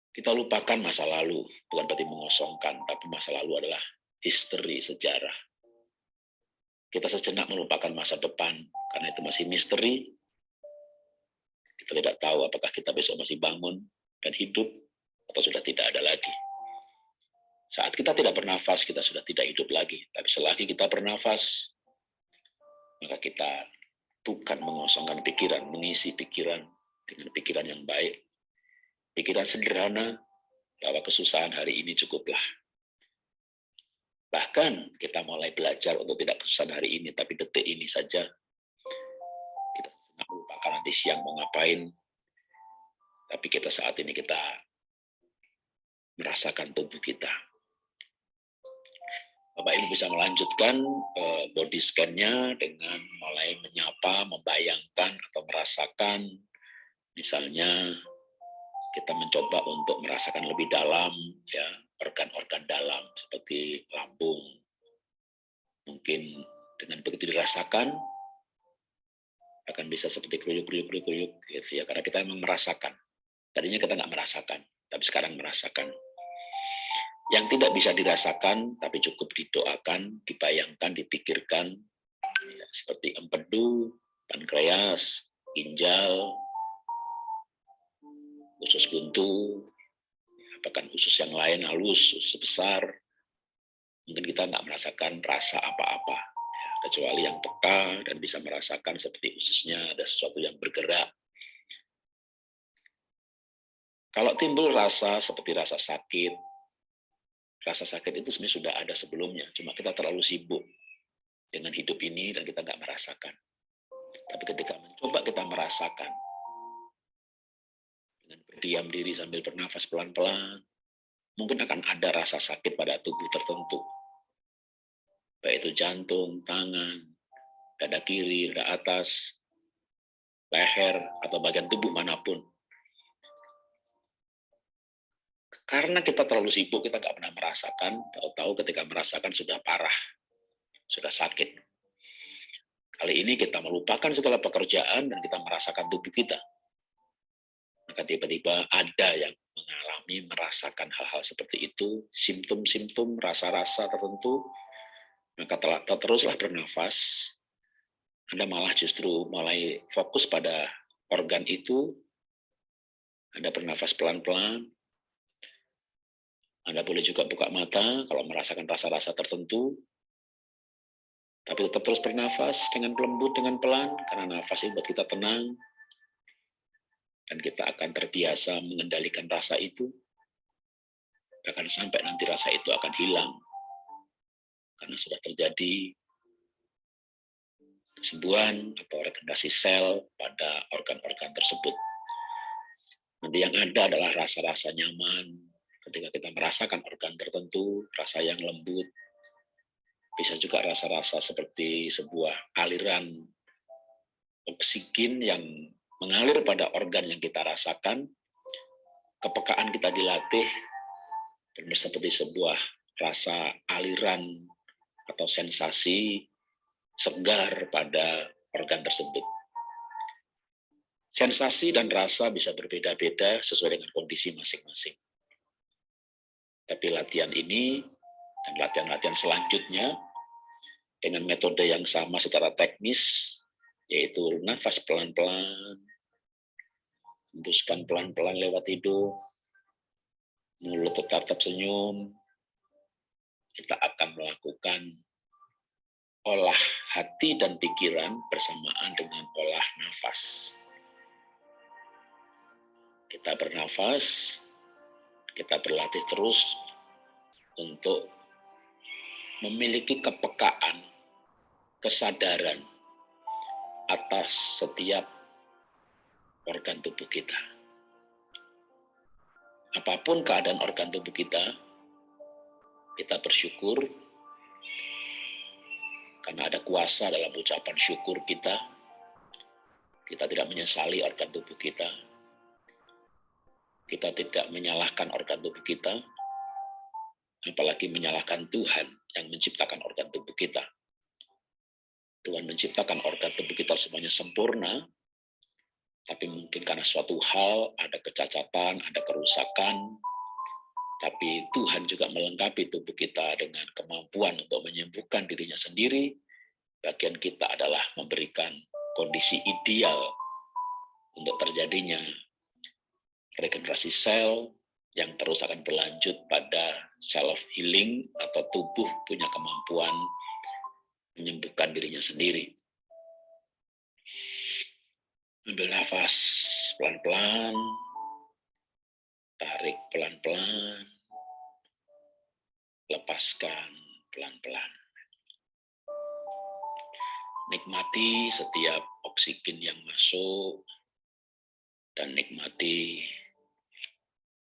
S1: Kita lupakan masa lalu, bukan berarti mengosongkan, tapi masa lalu adalah history, sejarah kita sejenak melupakan masa depan karena itu masih misteri. Kita tidak tahu apakah kita besok masih bangun dan hidup atau sudah tidak ada lagi. Saat kita tidak bernafas, kita sudah tidak hidup lagi. Tapi selagi kita bernafas, maka kita bukan mengosongkan pikiran, mengisi pikiran dengan pikiran yang baik. Pikiran sederhana bahwa kesusahan hari ini cukuplah Bahkan kita mulai belajar untuk tidak kesusahan hari ini, tapi detik ini saja kita melupakan nanti
S2: nanti siang mau ngapain. Tapi kita saat ini kita merasakan tubuh kita. Bapak Ibu bisa melanjutkan eh, body scan-nya dengan mulai menyapa, membayangkan atau merasakan misalnya kita mencoba untuk merasakan lebih dalam ya organ-organ dalam seperti lambung. Mungkin dengan begitu dirasakan akan bisa seperti kruyuk-kruyuk-kruyuk gitu ya karena kita memang merasakan. Tadinya kita nggak merasakan, tapi sekarang merasakan. Yang tidak bisa dirasakan, tapi cukup didoakan, dibayangkan, dipikirkan, ya, seperti empedu, pankreas, ginjal, usus buntu, bahkan usus yang lain halus, usus besar, mungkin kita nggak merasakan rasa apa-apa, ya, kecuali yang peka dan bisa merasakan seperti ususnya ada sesuatu yang bergerak. Kalau timbul rasa seperti rasa sakit, rasa sakit itu sebenarnya sudah ada sebelumnya, cuma kita terlalu sibuk dengan hidup ini dan kita nggak merasakan. Tapi ketika mencoba kita merasakan, dengan berdiam diri sambil bernafas pelan-pelan, mungkin akan ada rasa sakit pada tubuh tertentu. Baik itu jantung, tangan, dada kiri, dada atas, leher, atau bagian tubuh mana pun. Karena kita terlalu sibuk, kita nggak pernah merasakan, tahu-tahu ketika merasakan sudah parah, sudah sakit. Kali ini kita melupakan segala pekerjaan dan kita merasakan tubuh kita maka tiba-tiba ada yang mengalami, merasakan hal-hal seperti itu, simptom-simptom, rasa-rasa tertentu, maka teruslah bernafas, Anda malah justru mulai fokus pada organ itu, Anda bernafas pelan-pelan, Anda boleh juga buka mata kalau merasakan rasa-rasa tertentu, tapi tetap terus bernafas dengan lembut, dengan pelan, karena nafas itu buat kita tenang, dan kita akan terbiasa mengendalikan rasa itu, bahkan sampai nanti rasa itu akan hilang, karena sudah terjadi kesembuhan atau regenerasi sel pada organ-organ tersebut. Nanti yang ada adalah rasa-rasa nyaman, ketika kita merasakan organ tertentu, rasa yang lembut, bisa juga rasa-rasa seperti sebuah aliran oksigen yang mengalir pada organ yang kita rasakan, kepekaan kita dilatih, dan seperti sebuah rasa aliran atau sensasi segar pada organ tersebut. Sensasi dan rasa bisa berbeda-beda sesuai dengan kondisi masing-masing. Tapi latihan ini dan latihan-latihan selanjutnya dengan metode yang sama secara teknis, yaitu nafas pelan-pelan, hembuskan pelan-pelan lewat hidung, mulut tetap tersenyum, kita akan melakukan olah hati dan pikiran bersamaan dengan olah nafas. Kita bernafas, kita berlatih terus untuk memiliki kepekaan, kesadaran atas setiap organ tubuh kita. Apa pun keadaan organ tubuh kita, kita bersyukur karena ada kuasa dalam ucapan syukur kita. Kita tidak menyesali organ tubuh kita. Kita tidak menyalahkan organ tubuh kita, apalagi menyalahkan Tuhan yang menciptakan organ tubuh kita. Tuhan menciptakan organ tubuh kita semuanya sempurna, tapi mungkin karena suatu hal ada kecacatan, ada kerusakan, tapi Tuhan juga melengkapi tubuh kita dengan kemampuan untuk menyembuhkan dirinya sendiri. Bagian kita adalah memberikan kondisi ideal untuk terjadinya regenerasi sel yang terus akan berlanjut pada self healing atau tubuh punya kemampuan menyembuhkan dirinya sendiri. Ambil nafas pelan-pelan, tarik pelan-pelan, lepaskan pelan-pelan. Nikmati setiap oksigen yang masuk, dan nikmati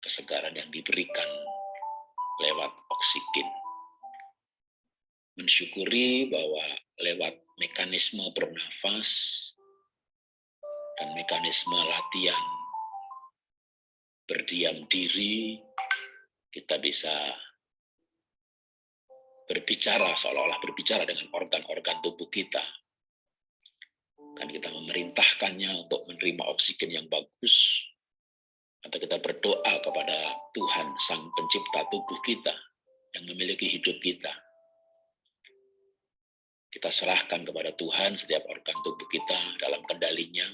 S2: kesegaran yang diberikan lewat oksigen. Mensyukuri bahwa lewat mekanisme bernafas dan mekanisme latihan berdiam diri, kita bisa berbicara seolah-olah berbicara dengan organ-organ tubuh kita. Dan kita memerintahkannya untuk menerima oksigen yang bagus, atau kita berdoa kepada Tuhan, Sang Pencipta tubuh kita, yang memiliki hidup kita. Kita serahkan kepada Tuhan setiap organ tubuh kita dalam kendalinya.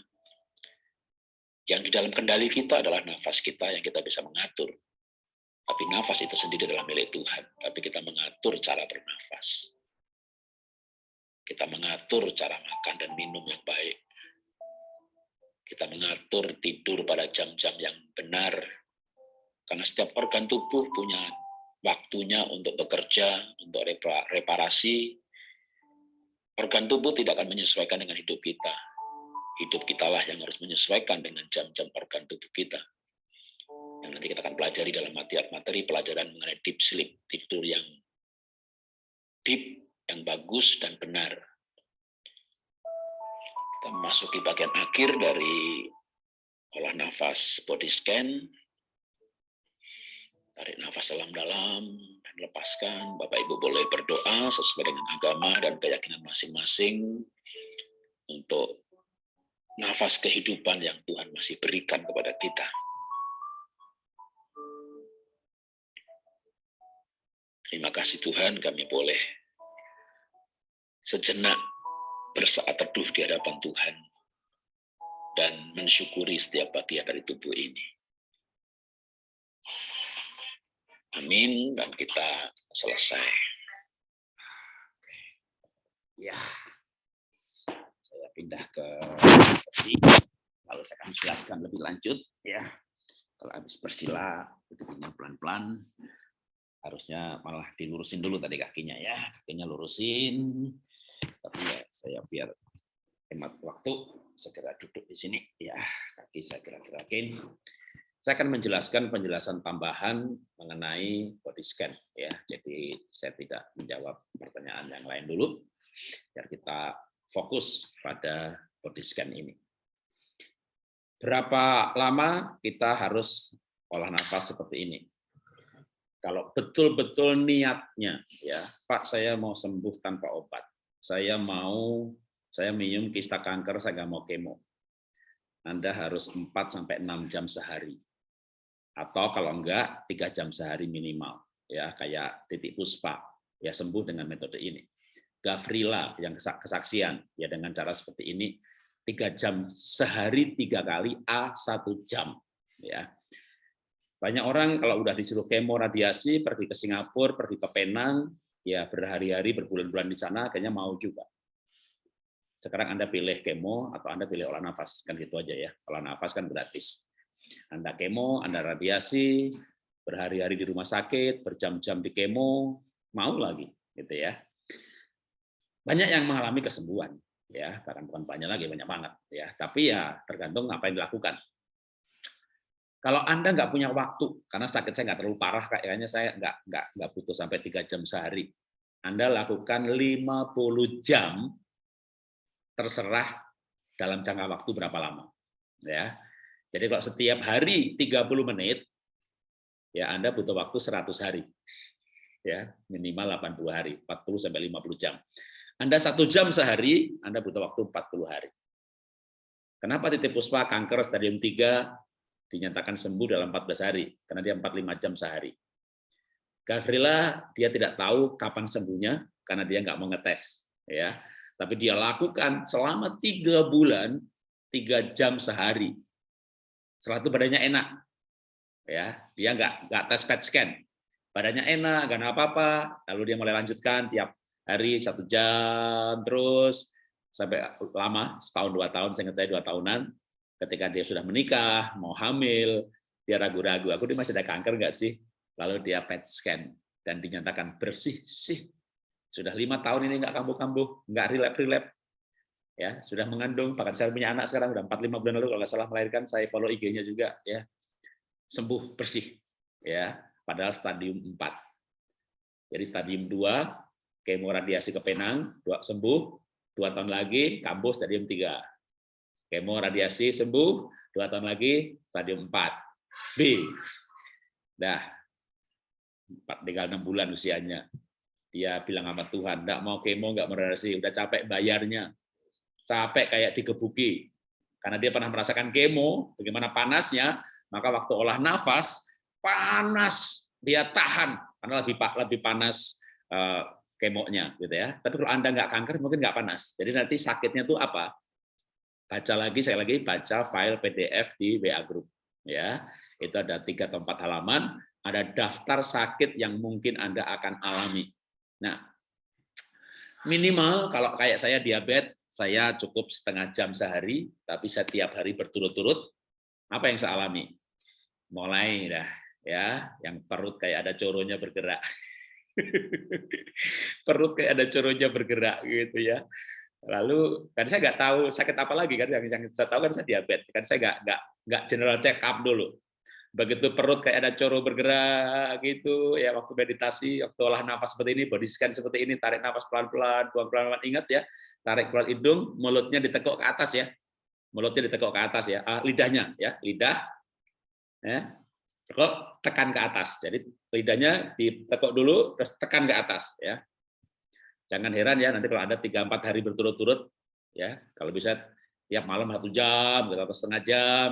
S2: Yang di dalam kendali kita adalah nafas kita yang kita bisa mengatur. Tapi nafas itu sendiri adalah milik Tuhan. Tapi kita mengatur cara bernafas. Kita mengatur cara makan dan minum yang baik. Kita mengatur tidur pada jam-jam yang benar. Karena setiap organ tubuh punya waktunya untuk bekerja, untuk reparasi, Organ tubuh tidak akan menyesuaikan dengan hidup kita. Hidup kitalah yang harus menyesuaikan dengan jam-jam organ tubuh kita. Yang nanti kita akan pelajari dalam materi pelajaran mengenai deep sleep, tidur yang deep, yang bagus dan benar. Kita memasuki bagian akhir dari olah nafas body scan. Tarik nafas dalam-dalam, lepaskan. Bapak Ibu boleh berdoa sesuai dengan agama dan keyakinan masing-masing untuk nafas kehidupan yang Tuhan masih berikan kepada kita. Terima kasih Tuhan kami boleh sejenak bersaat teduh di hadapan Tuhan dan mensyukuri setiap bagian dari tubuh ini. Amin. Dan kita selesai.
S1: Ya, pindah ke lalu saya akan jelaskan lebih lanjut ya. Kalau habis bersila duduknya pelan-pelan, harusnya malah dilurusin dulu tadi kakinya ya, kakinya lurusin. Tapi ya saya biar hemat waktu segera duduk di sini ya, kaki saya gerak-gerakin. Saya akan menjelaskan penjelasan tambahan mengenai body scan ya. Jadi saya tidak menjawab pertanyaan yang lain dulu biar kita fokus pada body scan ini. Berapa lama kita harus olah nafas seperti ini? Kalau betul-betul niatnya ya, Pak saya mau sembuh tanpa obat. Saya mau saya minum kista kanker, saya nggak mau kemo. Anda harus 4 sampai 6 jam sehari atau kalau enggak tiga jam sehari minimal ya kayak titik puspa ya sembuh dengan metode ini Gavrila yang kesaksian. Ya dengan cara seperti ini tiga jam sehari tiga kali a satu jam. Ya. Banyak orang kalau udah disuruh kemo radiasi pergi ke Singapura pergi ke Penang ya berhari-hari berbulan-bulan di sana kayaknya mau juga. Sekarang anda pilih kemo atau anda pilih olah nafas? Kan gitu aja ya. Olah nafas kan gratis. Anda kemo, Anda radiasi, berhari-hari di rumah sakit, berjam-jam di kemo, mau lagi, gitu ya. Banyak yang mengalami kesembuhan, ya, bahkan bukan banyak lagi, banyak banget, ya. Tapi ya tergantung apa yang dilakukan. Kalau Anda nggak punya waktu, karena sakit saya nggak terlalu parah, kayaknya saya nggak nggak nggak butuh sampai tiga jam sehari. Anda lakukan 50 jam, terserah dalam jangka waktu berapa lama. Ya, jadi kalau setiap hari 30 menit, ya Anda butuh waktu 100 hari. ya Minimal 80 hari, 40 sampai 50 jam. Anda satu jam sehari, Anda butuh waktu 40 hari. Kenapa titik puspa kanker stadium 3 dinyatakan sembuh dalam 14 hari? Karena dia 45 jam sehari. Gavrila dia tidak tahu kapan sembuhnya karena dia nggak mau ngetes, ya. Tapi dia lakukan selama tiga bulan, tiga jam sehari setelah itu badannya enak. Ya, dia nggak nggak tes PET scan. Badannya enak, nggak apa-apa. Lalu dia mulai lanjutkan tiap hari satu jam terus sampai lama setahun dua tahun saya saya dua tahunan ketika dia sudah menikah mau hamil dia ragu-ragu aku dia masih ada kanker nggak sih? Lalu dia PET scan dan dinyatakan bersih sih. Sudah lima tahun ini nggak kambuh-kambuh nggak relap relap ya sudah mengandung bahkan saya punya anak sekarang udah 45 bulan lalu kalau nggak salah melahirkan saya follow IG-nya juga ya. Sembuh bersih ya padahal stadium 4 jadi stadium 2 kemo radiasi ke penang dua sembuh. Dua tahun lagi kambuh stadium 3 kemo radiasi sembuh dua tahun lagi stadium 4 B. Dah. Tinggal enam bulan usianya. Dia bilang sama Tuhan enggak mau kemo enggak mau radiasi udah capek bayarnya. Capek kayak digebuki. Karena dia pernah merasakan kemo, bagaimana panasnya, maka waktu olah nafas, panas, dia tahan, karena lebih lebih panas uh, kemonya. gitu ya. Tapi kalau Anda nggak kanker, mungkin nggak panas. Jadi nanti sakitnya itu apa? Baca lagi, saya lagi baca file PDF di WA Group. ya Itu ada tiga atau empat halaman, ada daftar sakit yang mungkin Anda akan alami. Nah, minimal kalau kayak saya diabetes, saya cukup setengah jam sehari, tapi setiap hari berturut-turut. Apa yang saya alami? Mulai dah ya, yang perut kayak ada coronya bergerak. perut kayak ada coronya bergerak gitu ya. Lalu kan saya nggak tahu sakit apa lagi kan yang, yang saya tahu kan saya diabetes kan saya nggak nggak nggak general check up dulu. Begitu perut kayak ada coro bergerak gitu ya waktu meditasi waktu olah nafas seperti ini body scan seperti ini tarik nafas pelan-pelan buang pelan-pelan ingat ya tarik keluar hidung mulutnya ditekuk ke atas ya. Mulutnya ditekuk ke atas ya ah, lidahnya ya lidah ya tekuk tekan ke atas jadi lidahnya ditekuk dulu terus tekan ke atas ya jangan heran ya nanti kalau ada tiga empat hari berturut-turut ya kalau bisa tiap malam satu jam atau setengah jam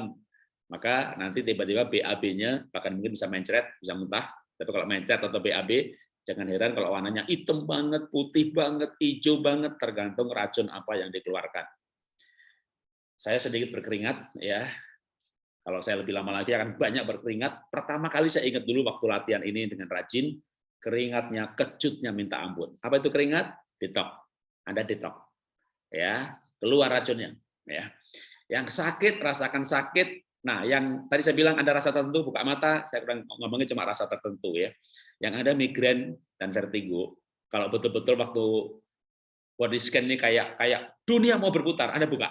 S1: maka nanti tiba-tiba BAB-nya bahkan mungkin bisa mencret, bisa muntah. Tapi kalau mencret atau BAB, jangan heran kalau warnanya hitam banget, putih banget, hijau banget, tergantung racun apa yang dikeluarkan. Saya sedikit berkeringat, ya. Kalau saya lebih lama lagi akan banyak berkeringat. Pertama kali saya ingat dulu waktu latihan ini dengan rajin, keringatnya, kejutnya minta ampun. Apa itu keringat? Detok. Anda detok. Ya, keluar racunnya. Ya. Yang sakit, rasakan sakit, Nah, yang tadi saya bilang ada rasa tertentu, buka mata, saya kurang ngomongnya cuma rasa tertentu ya. Yang ada migrain dan vertigo, kalau betul-betul waktu body scan ini kayak kayak dunia mau berputar, Anda buka.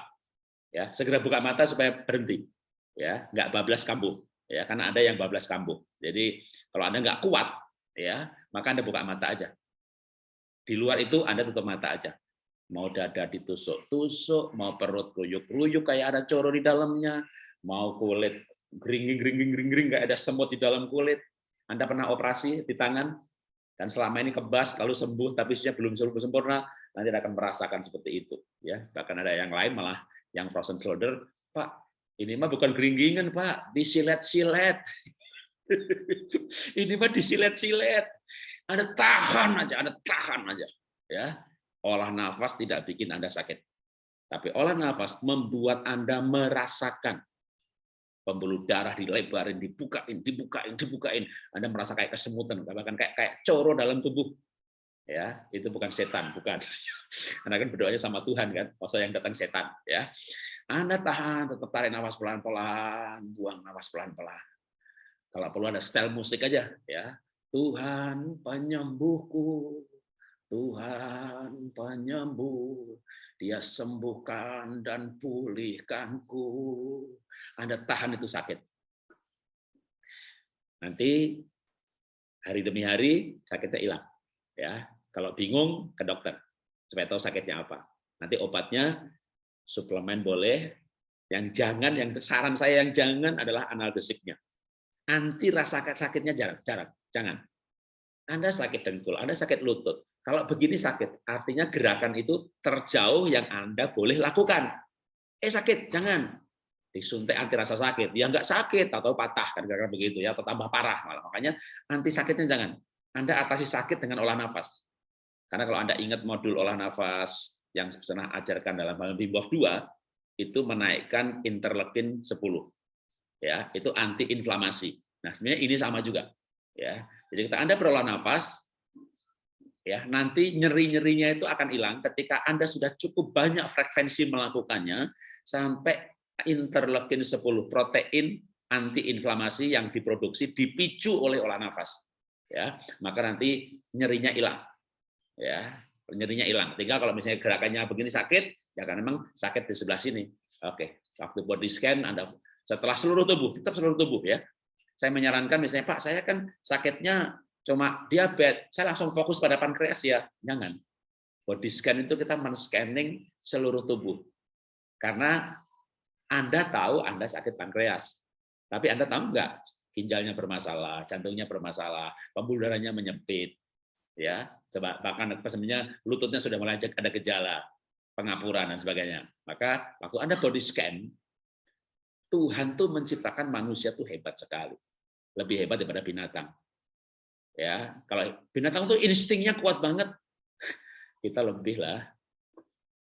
S1: Ya, segera buka mata supaya berhenti. Ya, nggak bablas kambuh. Ya, karena ada yang bablas kambuh. Jadi, kalau Anda nggak kuat, ya, maka Anda buka mata aja. Di luar itu Anda tutup mata aja mau dada ditusuk-tusuk, mau perut ruyuk-ruyuk kayak ada coro di dalamnya, mau kulit gering gering gering gering nggak ada semut di dalam kulit. Anda pernah operasi di tangan dan selama ini kebas lalu sembuh tapi belum sempurna, nanti akan merasakan seperti itu ya. Bahkan ada yang lain malah yang frozen shoulder, Pak, ini mah bukan geringgingan, Pak, disilet-silet. ini mah disilet-silet. Ada tahan aja, ada tahan aja. Ya, olah nafas tidak bikin Anda sakit. Tapi olah nafas membuat Anda merasakan pembuluh darah dilebarin, dibukain, dibukain, dibukain. Anda merasa kayak kesemutan, bahkan kayak kayak coro dalam tubuh. Ya, itu bukan setan, bukan. Anda kan berdoanya sama Tuhan kan, masa yang datang setan, ya. Anda tahan, tetap tarik nafas pelan-pelan, buang nafas pelan-pelan. Kalau perlu ada style musik aja, ya. Tuhan penyembuhku, Tuhan penyembuh, dia sembuhkan dan pulihkanku. Anda tahan itu sakit. Nanti hari demi hari sakitnya hilang. Ya, kalau bingung ke dokter supaya tahu sakitnya apa. Nanti obatnya suplemen boleh. Yang jangan, yang saran saya yang jangan adalah analgesiknya. Anti rasa sakitnya jarang, jarang, jangan. Anda sakit dengkul, Anda sakit lutut, kalau begini sakit, artinya gerakan itu terjauh yang Anda boleh lakukan. Eh sakit, jangan. Disuntik anti rasa sakit. Ya nggak sakit atau patah kan gerakan begitu ya, atau tambah parah malah. Makanya anti sakitnya jangan. Anda atasi sakit dengan olah nafas. Karena kalau Anda ingat modul olah nafas yang pernah ajarkan dalam hal Wim 2 itu menaikkan interleukin 10. Ya, itu anti inflamasi. Nah, sebenarnya ini sama juga. Ya. Jadi kita Anda berolah nafas, ya nanti nyeri-nyerinya itu akan hilang ketika Anda sudah cukup banyak frekuensi melakukannya sampai interleukin 10 protein antiinflamasi yang diproduksi dipicu oleh olah nafas ya maka nanti nyerinya hilang ya nyerinya hilang tinggal kalau misalnya gerakannya begini sakit Ya kan memang sakit di sebelah sini. Oke, waktu body scan Anda setelah seluruh tubuh, tetap seluruh tubuh ya. Saya menyarankan misalnya Pak, saya kan sakitnya cuma diabetes, saya langsung fokus pada pankreas ya. Jangan. Body scan itu kita men-scanning seluruh tubuh. Karena Anda tahu Anda sakit pankreas. Tapi Anda tahu enggak ginjalnya bermasalah, jantungnya bermasalah, pembuluh darahnya menyempit, ya, coba bahkan sebenarnya lututnya sudah mulai ada gejala, pengapuran dan sebagainya. Maka waktu Anda body scan, Tuhan tuh menciptakan manusia tuh hebat sekali, lebih hebat daripada binatang. Ya, kalau binatang tuh instingnya kuat banget, kita lebih lah.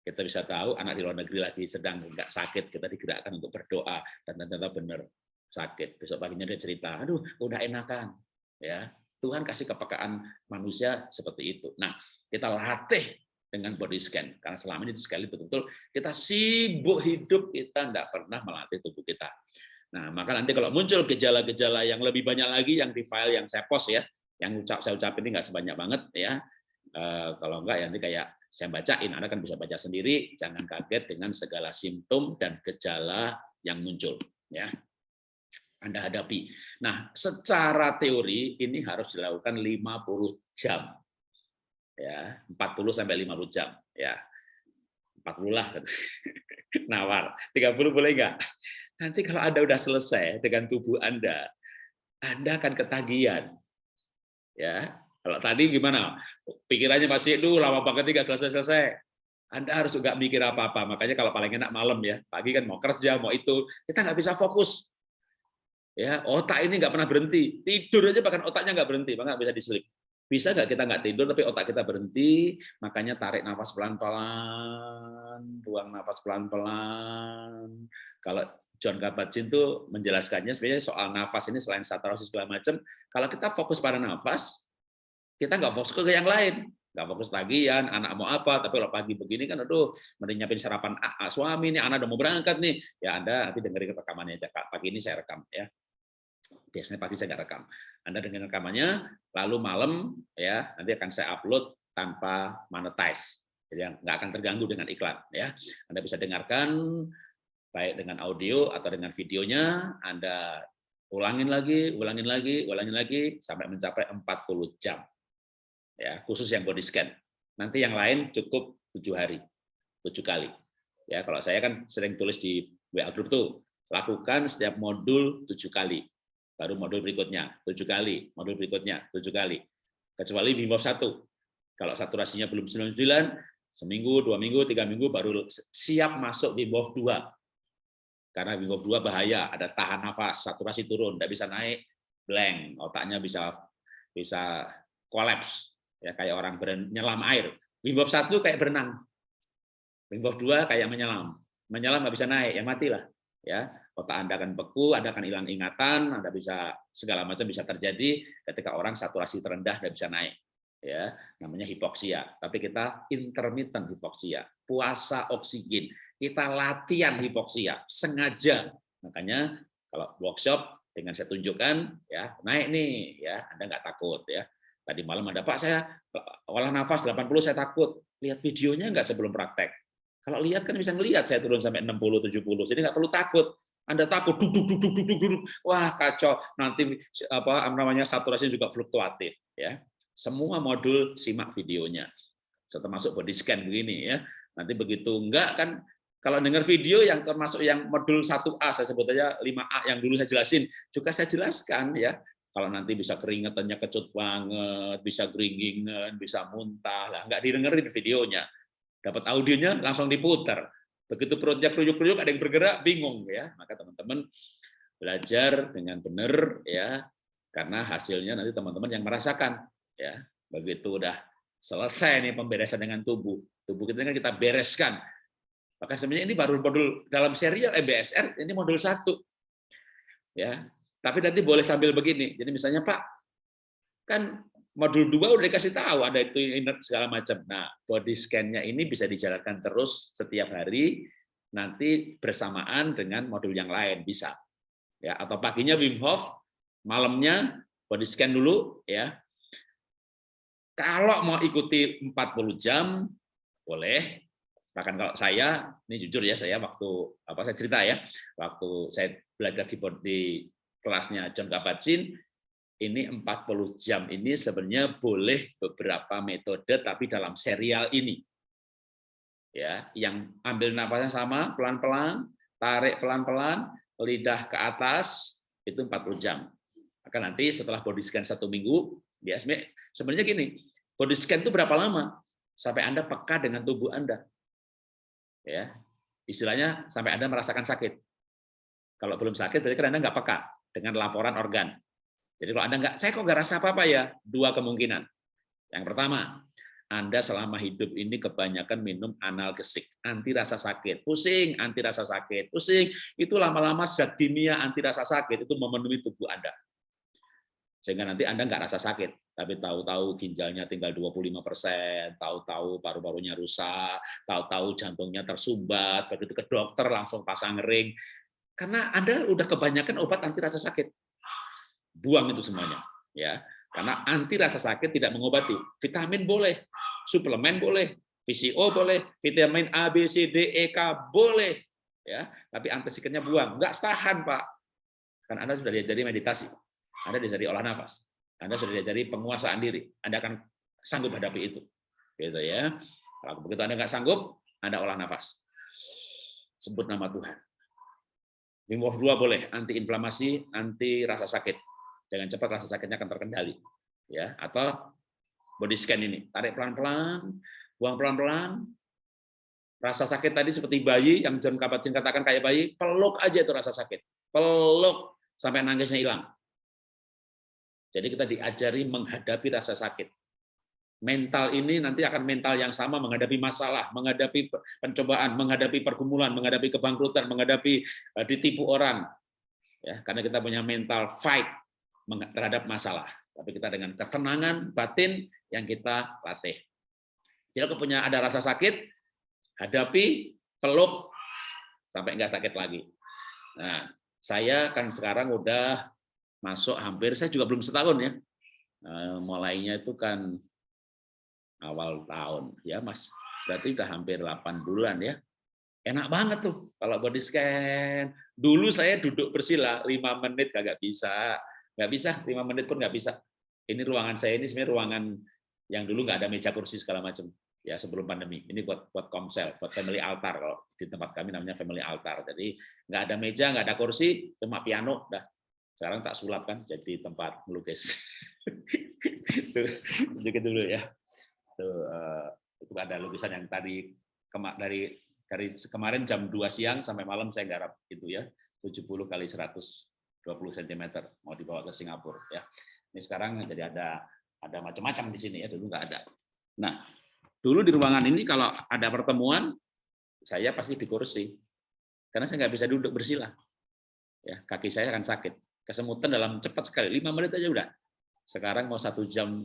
S1: Kita bisa tahu anak di luar negeri lagi sedang nggak sakit kita digerakkan untuk berdoa dan ternyata benar sakit. Besok paginya dia cerita aduh udah enakan. Ya Tuhan kasih kepekaan manusia seperti itu. Nah kita latih dengan body scan karena selama ini sekali betul-betul kita sibuk hidup kita tidak pernah melatih tubuh kita. Nah maka nanti kalau muncul gejala-gejala yang lebih banyak lagi yang di file yang saya post ya yang ucap saya ucapin ini nggak sebanyak banget ya. Eh, kalau enggak ya nanti kayak saya bacain, Anda kan bisa baca sendiri, jangan kaget dengan segala simptom dan gejala yang muncul. ya Anda hadapi. Nah, secara teori ini harus dilakukan 50 jam. Ya, 40 sampai 50 jam, ya. 40 lah. Nawar. 30 boleh enggak? Nanti kalau Anda udah selesai dengan tubuh Anda, Anda akan ketagihan. Ya, kalau tadi gimana? Pikirannya masih, duh lama banget nggak selesai-selesai. Anda harus nggak mikir apa-apa. Makanya kalau paling enak malam ya, pagi kan mau kerja, mau itu, kita nggak bisa fokus. Ya, otak ini nggak pernah berhenti. Tidur aja bahkan otaknya nggak berhenti, maka bisa diselip. Bisa nggak kita nggak tidur tapi otak kita berhenti, makanya tarik nafas pelan-pelan, buang nafas pelan-pelan. Kalau John Kabat-Zinn tuh menjelaskannya sebenarnya soal nafas ini selain saturasi segala macam, kalau kita fokus pada nafas, kita nggak fokus ke yang lain nggak fokus tagihan anak mau apa tapi kalau pagi begini kan aduh mending nyiapin sarapan AA suami nih anak udah mau berangkat nih ya anda nanti dengerin rekamannya aja pagi ini saya rekam ya biasanya pagi saya nggak rekam. Anda dengerin rekamannya lalu malam ya nanti akan saya upload tanpa monetize. Jadi nggak akan terganggu dengan iklan ya. Anda bisa dengarkan baik dengan audio atau dengan videonya. Anda ulangin lagi ulangin lagi ulangin lagi sampai mencapai 40 jam ya. Khusus yang body scan. Nanti yang lain cukup tujuh hari, tujuh kali. Ya. Kalau saya kan sering tulis di WA group tuh lakukan setiap modul tujuh kali, baru modul berikutnya tujuh kali, modul berikutnya tujuh kali. Kecuali Wim Hof satu, kalau saturasinya belum 99, seminggu, dua minggu, tiga minggu baru siap masuk Hof 2. Karena Hof 2 bahaya, ada tahan nafas, saturasi turun, tidak bisa naik, blank, otaknya bisa bisa kolaps ya kayak orang menyelam air. Wim Hof 1 kayak berenang. Wim Hof 2 kayak menyelam. Menyelam nggak bisa naik, ya matilah. Ya, otak Anda akan beku, Anda akan hilang ingatan, Anda bisa segala macam bisa terjadi ketika orang saturasi terendah tidak bisa naik. Ya, namanya hipoksia. Tapi kita intermittent hipoksia, puasa oksigen. Kita latihan hipoksia sengaja. Makanya kalau workshop dengan saya tunjukkan ya naik nih ya Anda nggak takut ya Tadi malam ada, Pak saya olah nafas 80 saya takut. Lihat videonya nggak sebelum praktek. Kalau lihat kan bisa ngelihat saya turun sampai 60 70. Jadi nggak perlu takut. Anda takut duduk duduk duduk duduk. Wah, kacau. Nanti apa namanya saturasi juga fluktuatif ya. Semua modul simak videonya. Termasuk body scan begini ya. Nanti begitu enggak kan kalau dengar video yang termasuk yang modul 1A saya sebut aja 5A yang dulu saya jelasin juga saya jelaskan ya kalau nanti bisa keringetannya kecut banget, bisa geringingan, bisa muntah, lah nggak didengerin videonya. Dapat audionya langsung diputar. Begitu perutnya keruyuk-keruyuk, ada yang bergerak, bingung ya. Maka teman-teman belajar dengan benar ya, karena hasilnya nanti teman-teman yang merasakan ya. Begitu udah selesai nih pemberesan dengan tubuh, tubuh kita kan kita bereskan. Maka sebenarnya ini baru modul dalam serial EBSR, ini modul satu. Ya, tapi nanti boleh sambil begini. Jadi misalnya Pak, kan modul 2 udah dikasih tahu ada itu segala macam. Nah, body scan-nya ini bisa dijalankan terus setiap hari nanti bersamaan dengan modul yang lain bisa. Ya, atau paginya Wim Hof, malamnya body scan dulu ya. Kalau mau ikuti 40 jam boleh, Bahkan kalau saya, ini jujur ya, saya waktu apa saya cerita ya, waktu saya belajar di, di kelasnya John Kabat-Zinn, ini 40 jam ini sebenarnya boleh beberapa metode tapi dalam serial ini. Ya, yang ambil napasnya sama pelan-pelan, tarik pelan-pelan, lidah ke atas itu 40 jam. Maka nanti setelah body scan satu minggu, biasanya sebenarnya gini, body scan itu berapa lama? Sampai Anda peka dengan tubuh Anda ya istilahnya sampai anda merasakan sakit kalau belum sakit berarti kan anda nggak peka dengan laporan organ jadi kalau anda nggak saya kok nggak rasa apa apa ya? Dua kemungkinan. Yang pertama anda selama hidup ini kebanyakan minum analgesik, anti rasa sakit, pusing, anti rasa sakit, pusing, itu lama-lama zat kimia anti rasa sakit itu memenuhi tubuh Anda. Sehingga nanti Anda nggak rasa sakit tapi tahu-tahu ginjalnya tinggal 25 persen, tahu-tahu paru-parunya rusak, tahu-tahu jantungnya tersumbat, begitu ke dokter langsung pasang ring, karena Anda udah kebanyakan obat anti rasa sakit. Buang itu semuanya, ya. Karena anti rasa sakit tidak mengobati. Vitamin boleh, suplemen boleh, VCO boleh, vitamin A, B, C, D, E, K boleh, ya. Tapi anti sakitnya buang, nggak tahan pak. Kan Anda sudah diajari meditasi, Anda diajari olah nafas anda sudah diajari penguasaan diri. Anda akan sanggup hadapi itu. Gitu ya. Kalau begitu Anda nggak sanggup, Anda olah nafas. Sebut nama Tuhan. Wim Hof 2 boleh, anti inflamasi, anti rasa sakit. Dengan cepat rasa sakitnya akan terkendali. Ya, atau body scan ini. Tarik pelan-pelan, buang pelan-pelan. Rasa sakit tadi seperti bayi yang John Kabat-Zinn katakan kayak bayi, peluk aja itu rasa sakit. Peluk sampai nangisnya hilang jadi kita diajari menghadapi rasa sakit. Mental ini nanti akan mental yang sama menghadapi masalah, menghadapi pencobaan, menghadapi pergumulan, menghadapi kebangkrutan, menghadapi eh, ditipu orang. Ya, karena kita punya mental fight terhadap masalah. Tapi kita dengan ketenangan batin yang kita latih. Kalau punya ada rasa sakit, hadapi, peluk, sampai enggak sakit lagi. Nah, saya kan sekarang udah masuk hampir saya juga belum setahun ya eh, mulainya itu kan awal tahun ya mas berarti udah hampir 8 bulan ya enak banget tuh kalau body scan dulu saya duduk bersila lima menit kagak bisa nggak bisa lima menit pun nggak bisa. Ini ruangan saya ini sebenarnya ruangan yang dulu nggak ada meja kursi segala macam ya sebelum pandemi. Ini buat buat komsel buat family altar kalau di tempat kami namanya family altar. Jadi nggak ada meja nggak ada kursi cuma piano dah. Sekarang tak sulap kan jadi tempat melukis. Tunjukin dulu ya. Uh, itu ada lukisan yang tadi kemak dari dari kemarin jam 2 siang sampai malam saya garap itu ya 70 kali 120 cm mau dibawa ke Singapura ya. Ini sekarang jadi ada ada macam-macam di sini ya dulu nggak ada. Nah dulu di ruangan ini kalau ada pertemuan saya pasti di kursi karena saya nggak bisa duduk bersila ya kaki saya akan sakit kesemutan dalam cepat sekali, lima menit aja udah. Sekarang mau satu jam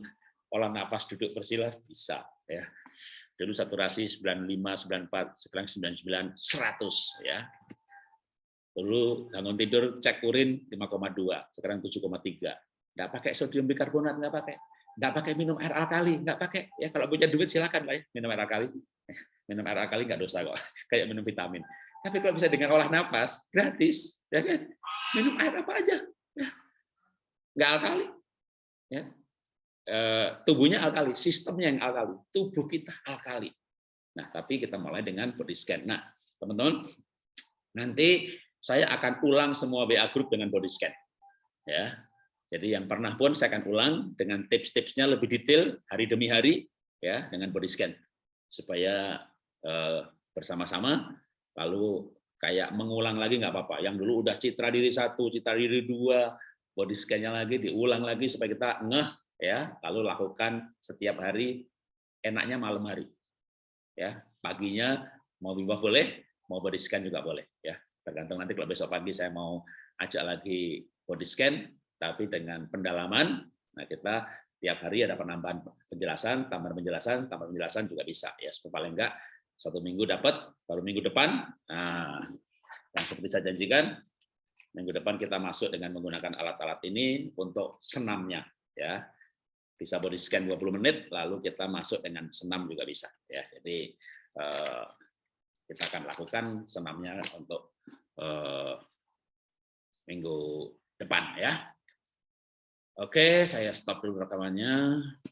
S1: olah nafas duduk bersila bisa ya. Dulu saturasi 95, 94, sekarang 99, 100 ya. Dulu bangun tidur cek urin 5,2, sekarang 7,3. Nggak pakai sodium bikarbonat, nggak pakai. Nggak pakai minum air alkali, nggak pakai. Ya kalau punya duit silakan lah ya, minum air alkali. Minum air alkali nggak dosa kok, kayak minum vitamin. Tapi kalau bisa dengan olah nafas, gratis, ya kan? Minum air apa aja, ya. nggak alkali. Ya. E, tubuhnya alkali, sistemnya yang alkali, tubuh kita alkali. Nah, tapi kita mulai dengan body scan. Nah, teman-teman, nanti saya akan ulang semua BA group dengan body scan. Ya, jadi yang pernah pun saya akan ulang dengan tips-tipsnya lebih detail hari demi hari, ya, dengan body scan supaya eh, bersama-sama lalu kayak mengulang lagi nggak apa-apa. Yang dulu udah citra diri satu, citra diri dua, body scan-nya lagi diulang lagi supaya kita ngeh ya, lalu lakukan setiap hari, enaknya malam hari. Ya, paginya mau bimbang boleh, mau body scan juga boleh. Tergantung nanti kalau besok pagi saya mau ajak lagi body scan tapi dengan pendalaman, nah kita tiap hari ada penambahan penjelasan, tambahan penjelasan, tambahan penjelasan juga bisa ya. Paling enggak satu minggu dapat, baru minggu depan, nah, yang seperti saya janjikan, minggu depan kita masuk dengan menggunakan alat-alat ini untuk senamnya, ya bisa body scan 20 menit, lalu kita masuk dengan senam juga bisa, ya. Jadi eh, kita akan lakukan senamnya untuk eh, minggu depan ya. Oke, saya stop dulu rekamannya.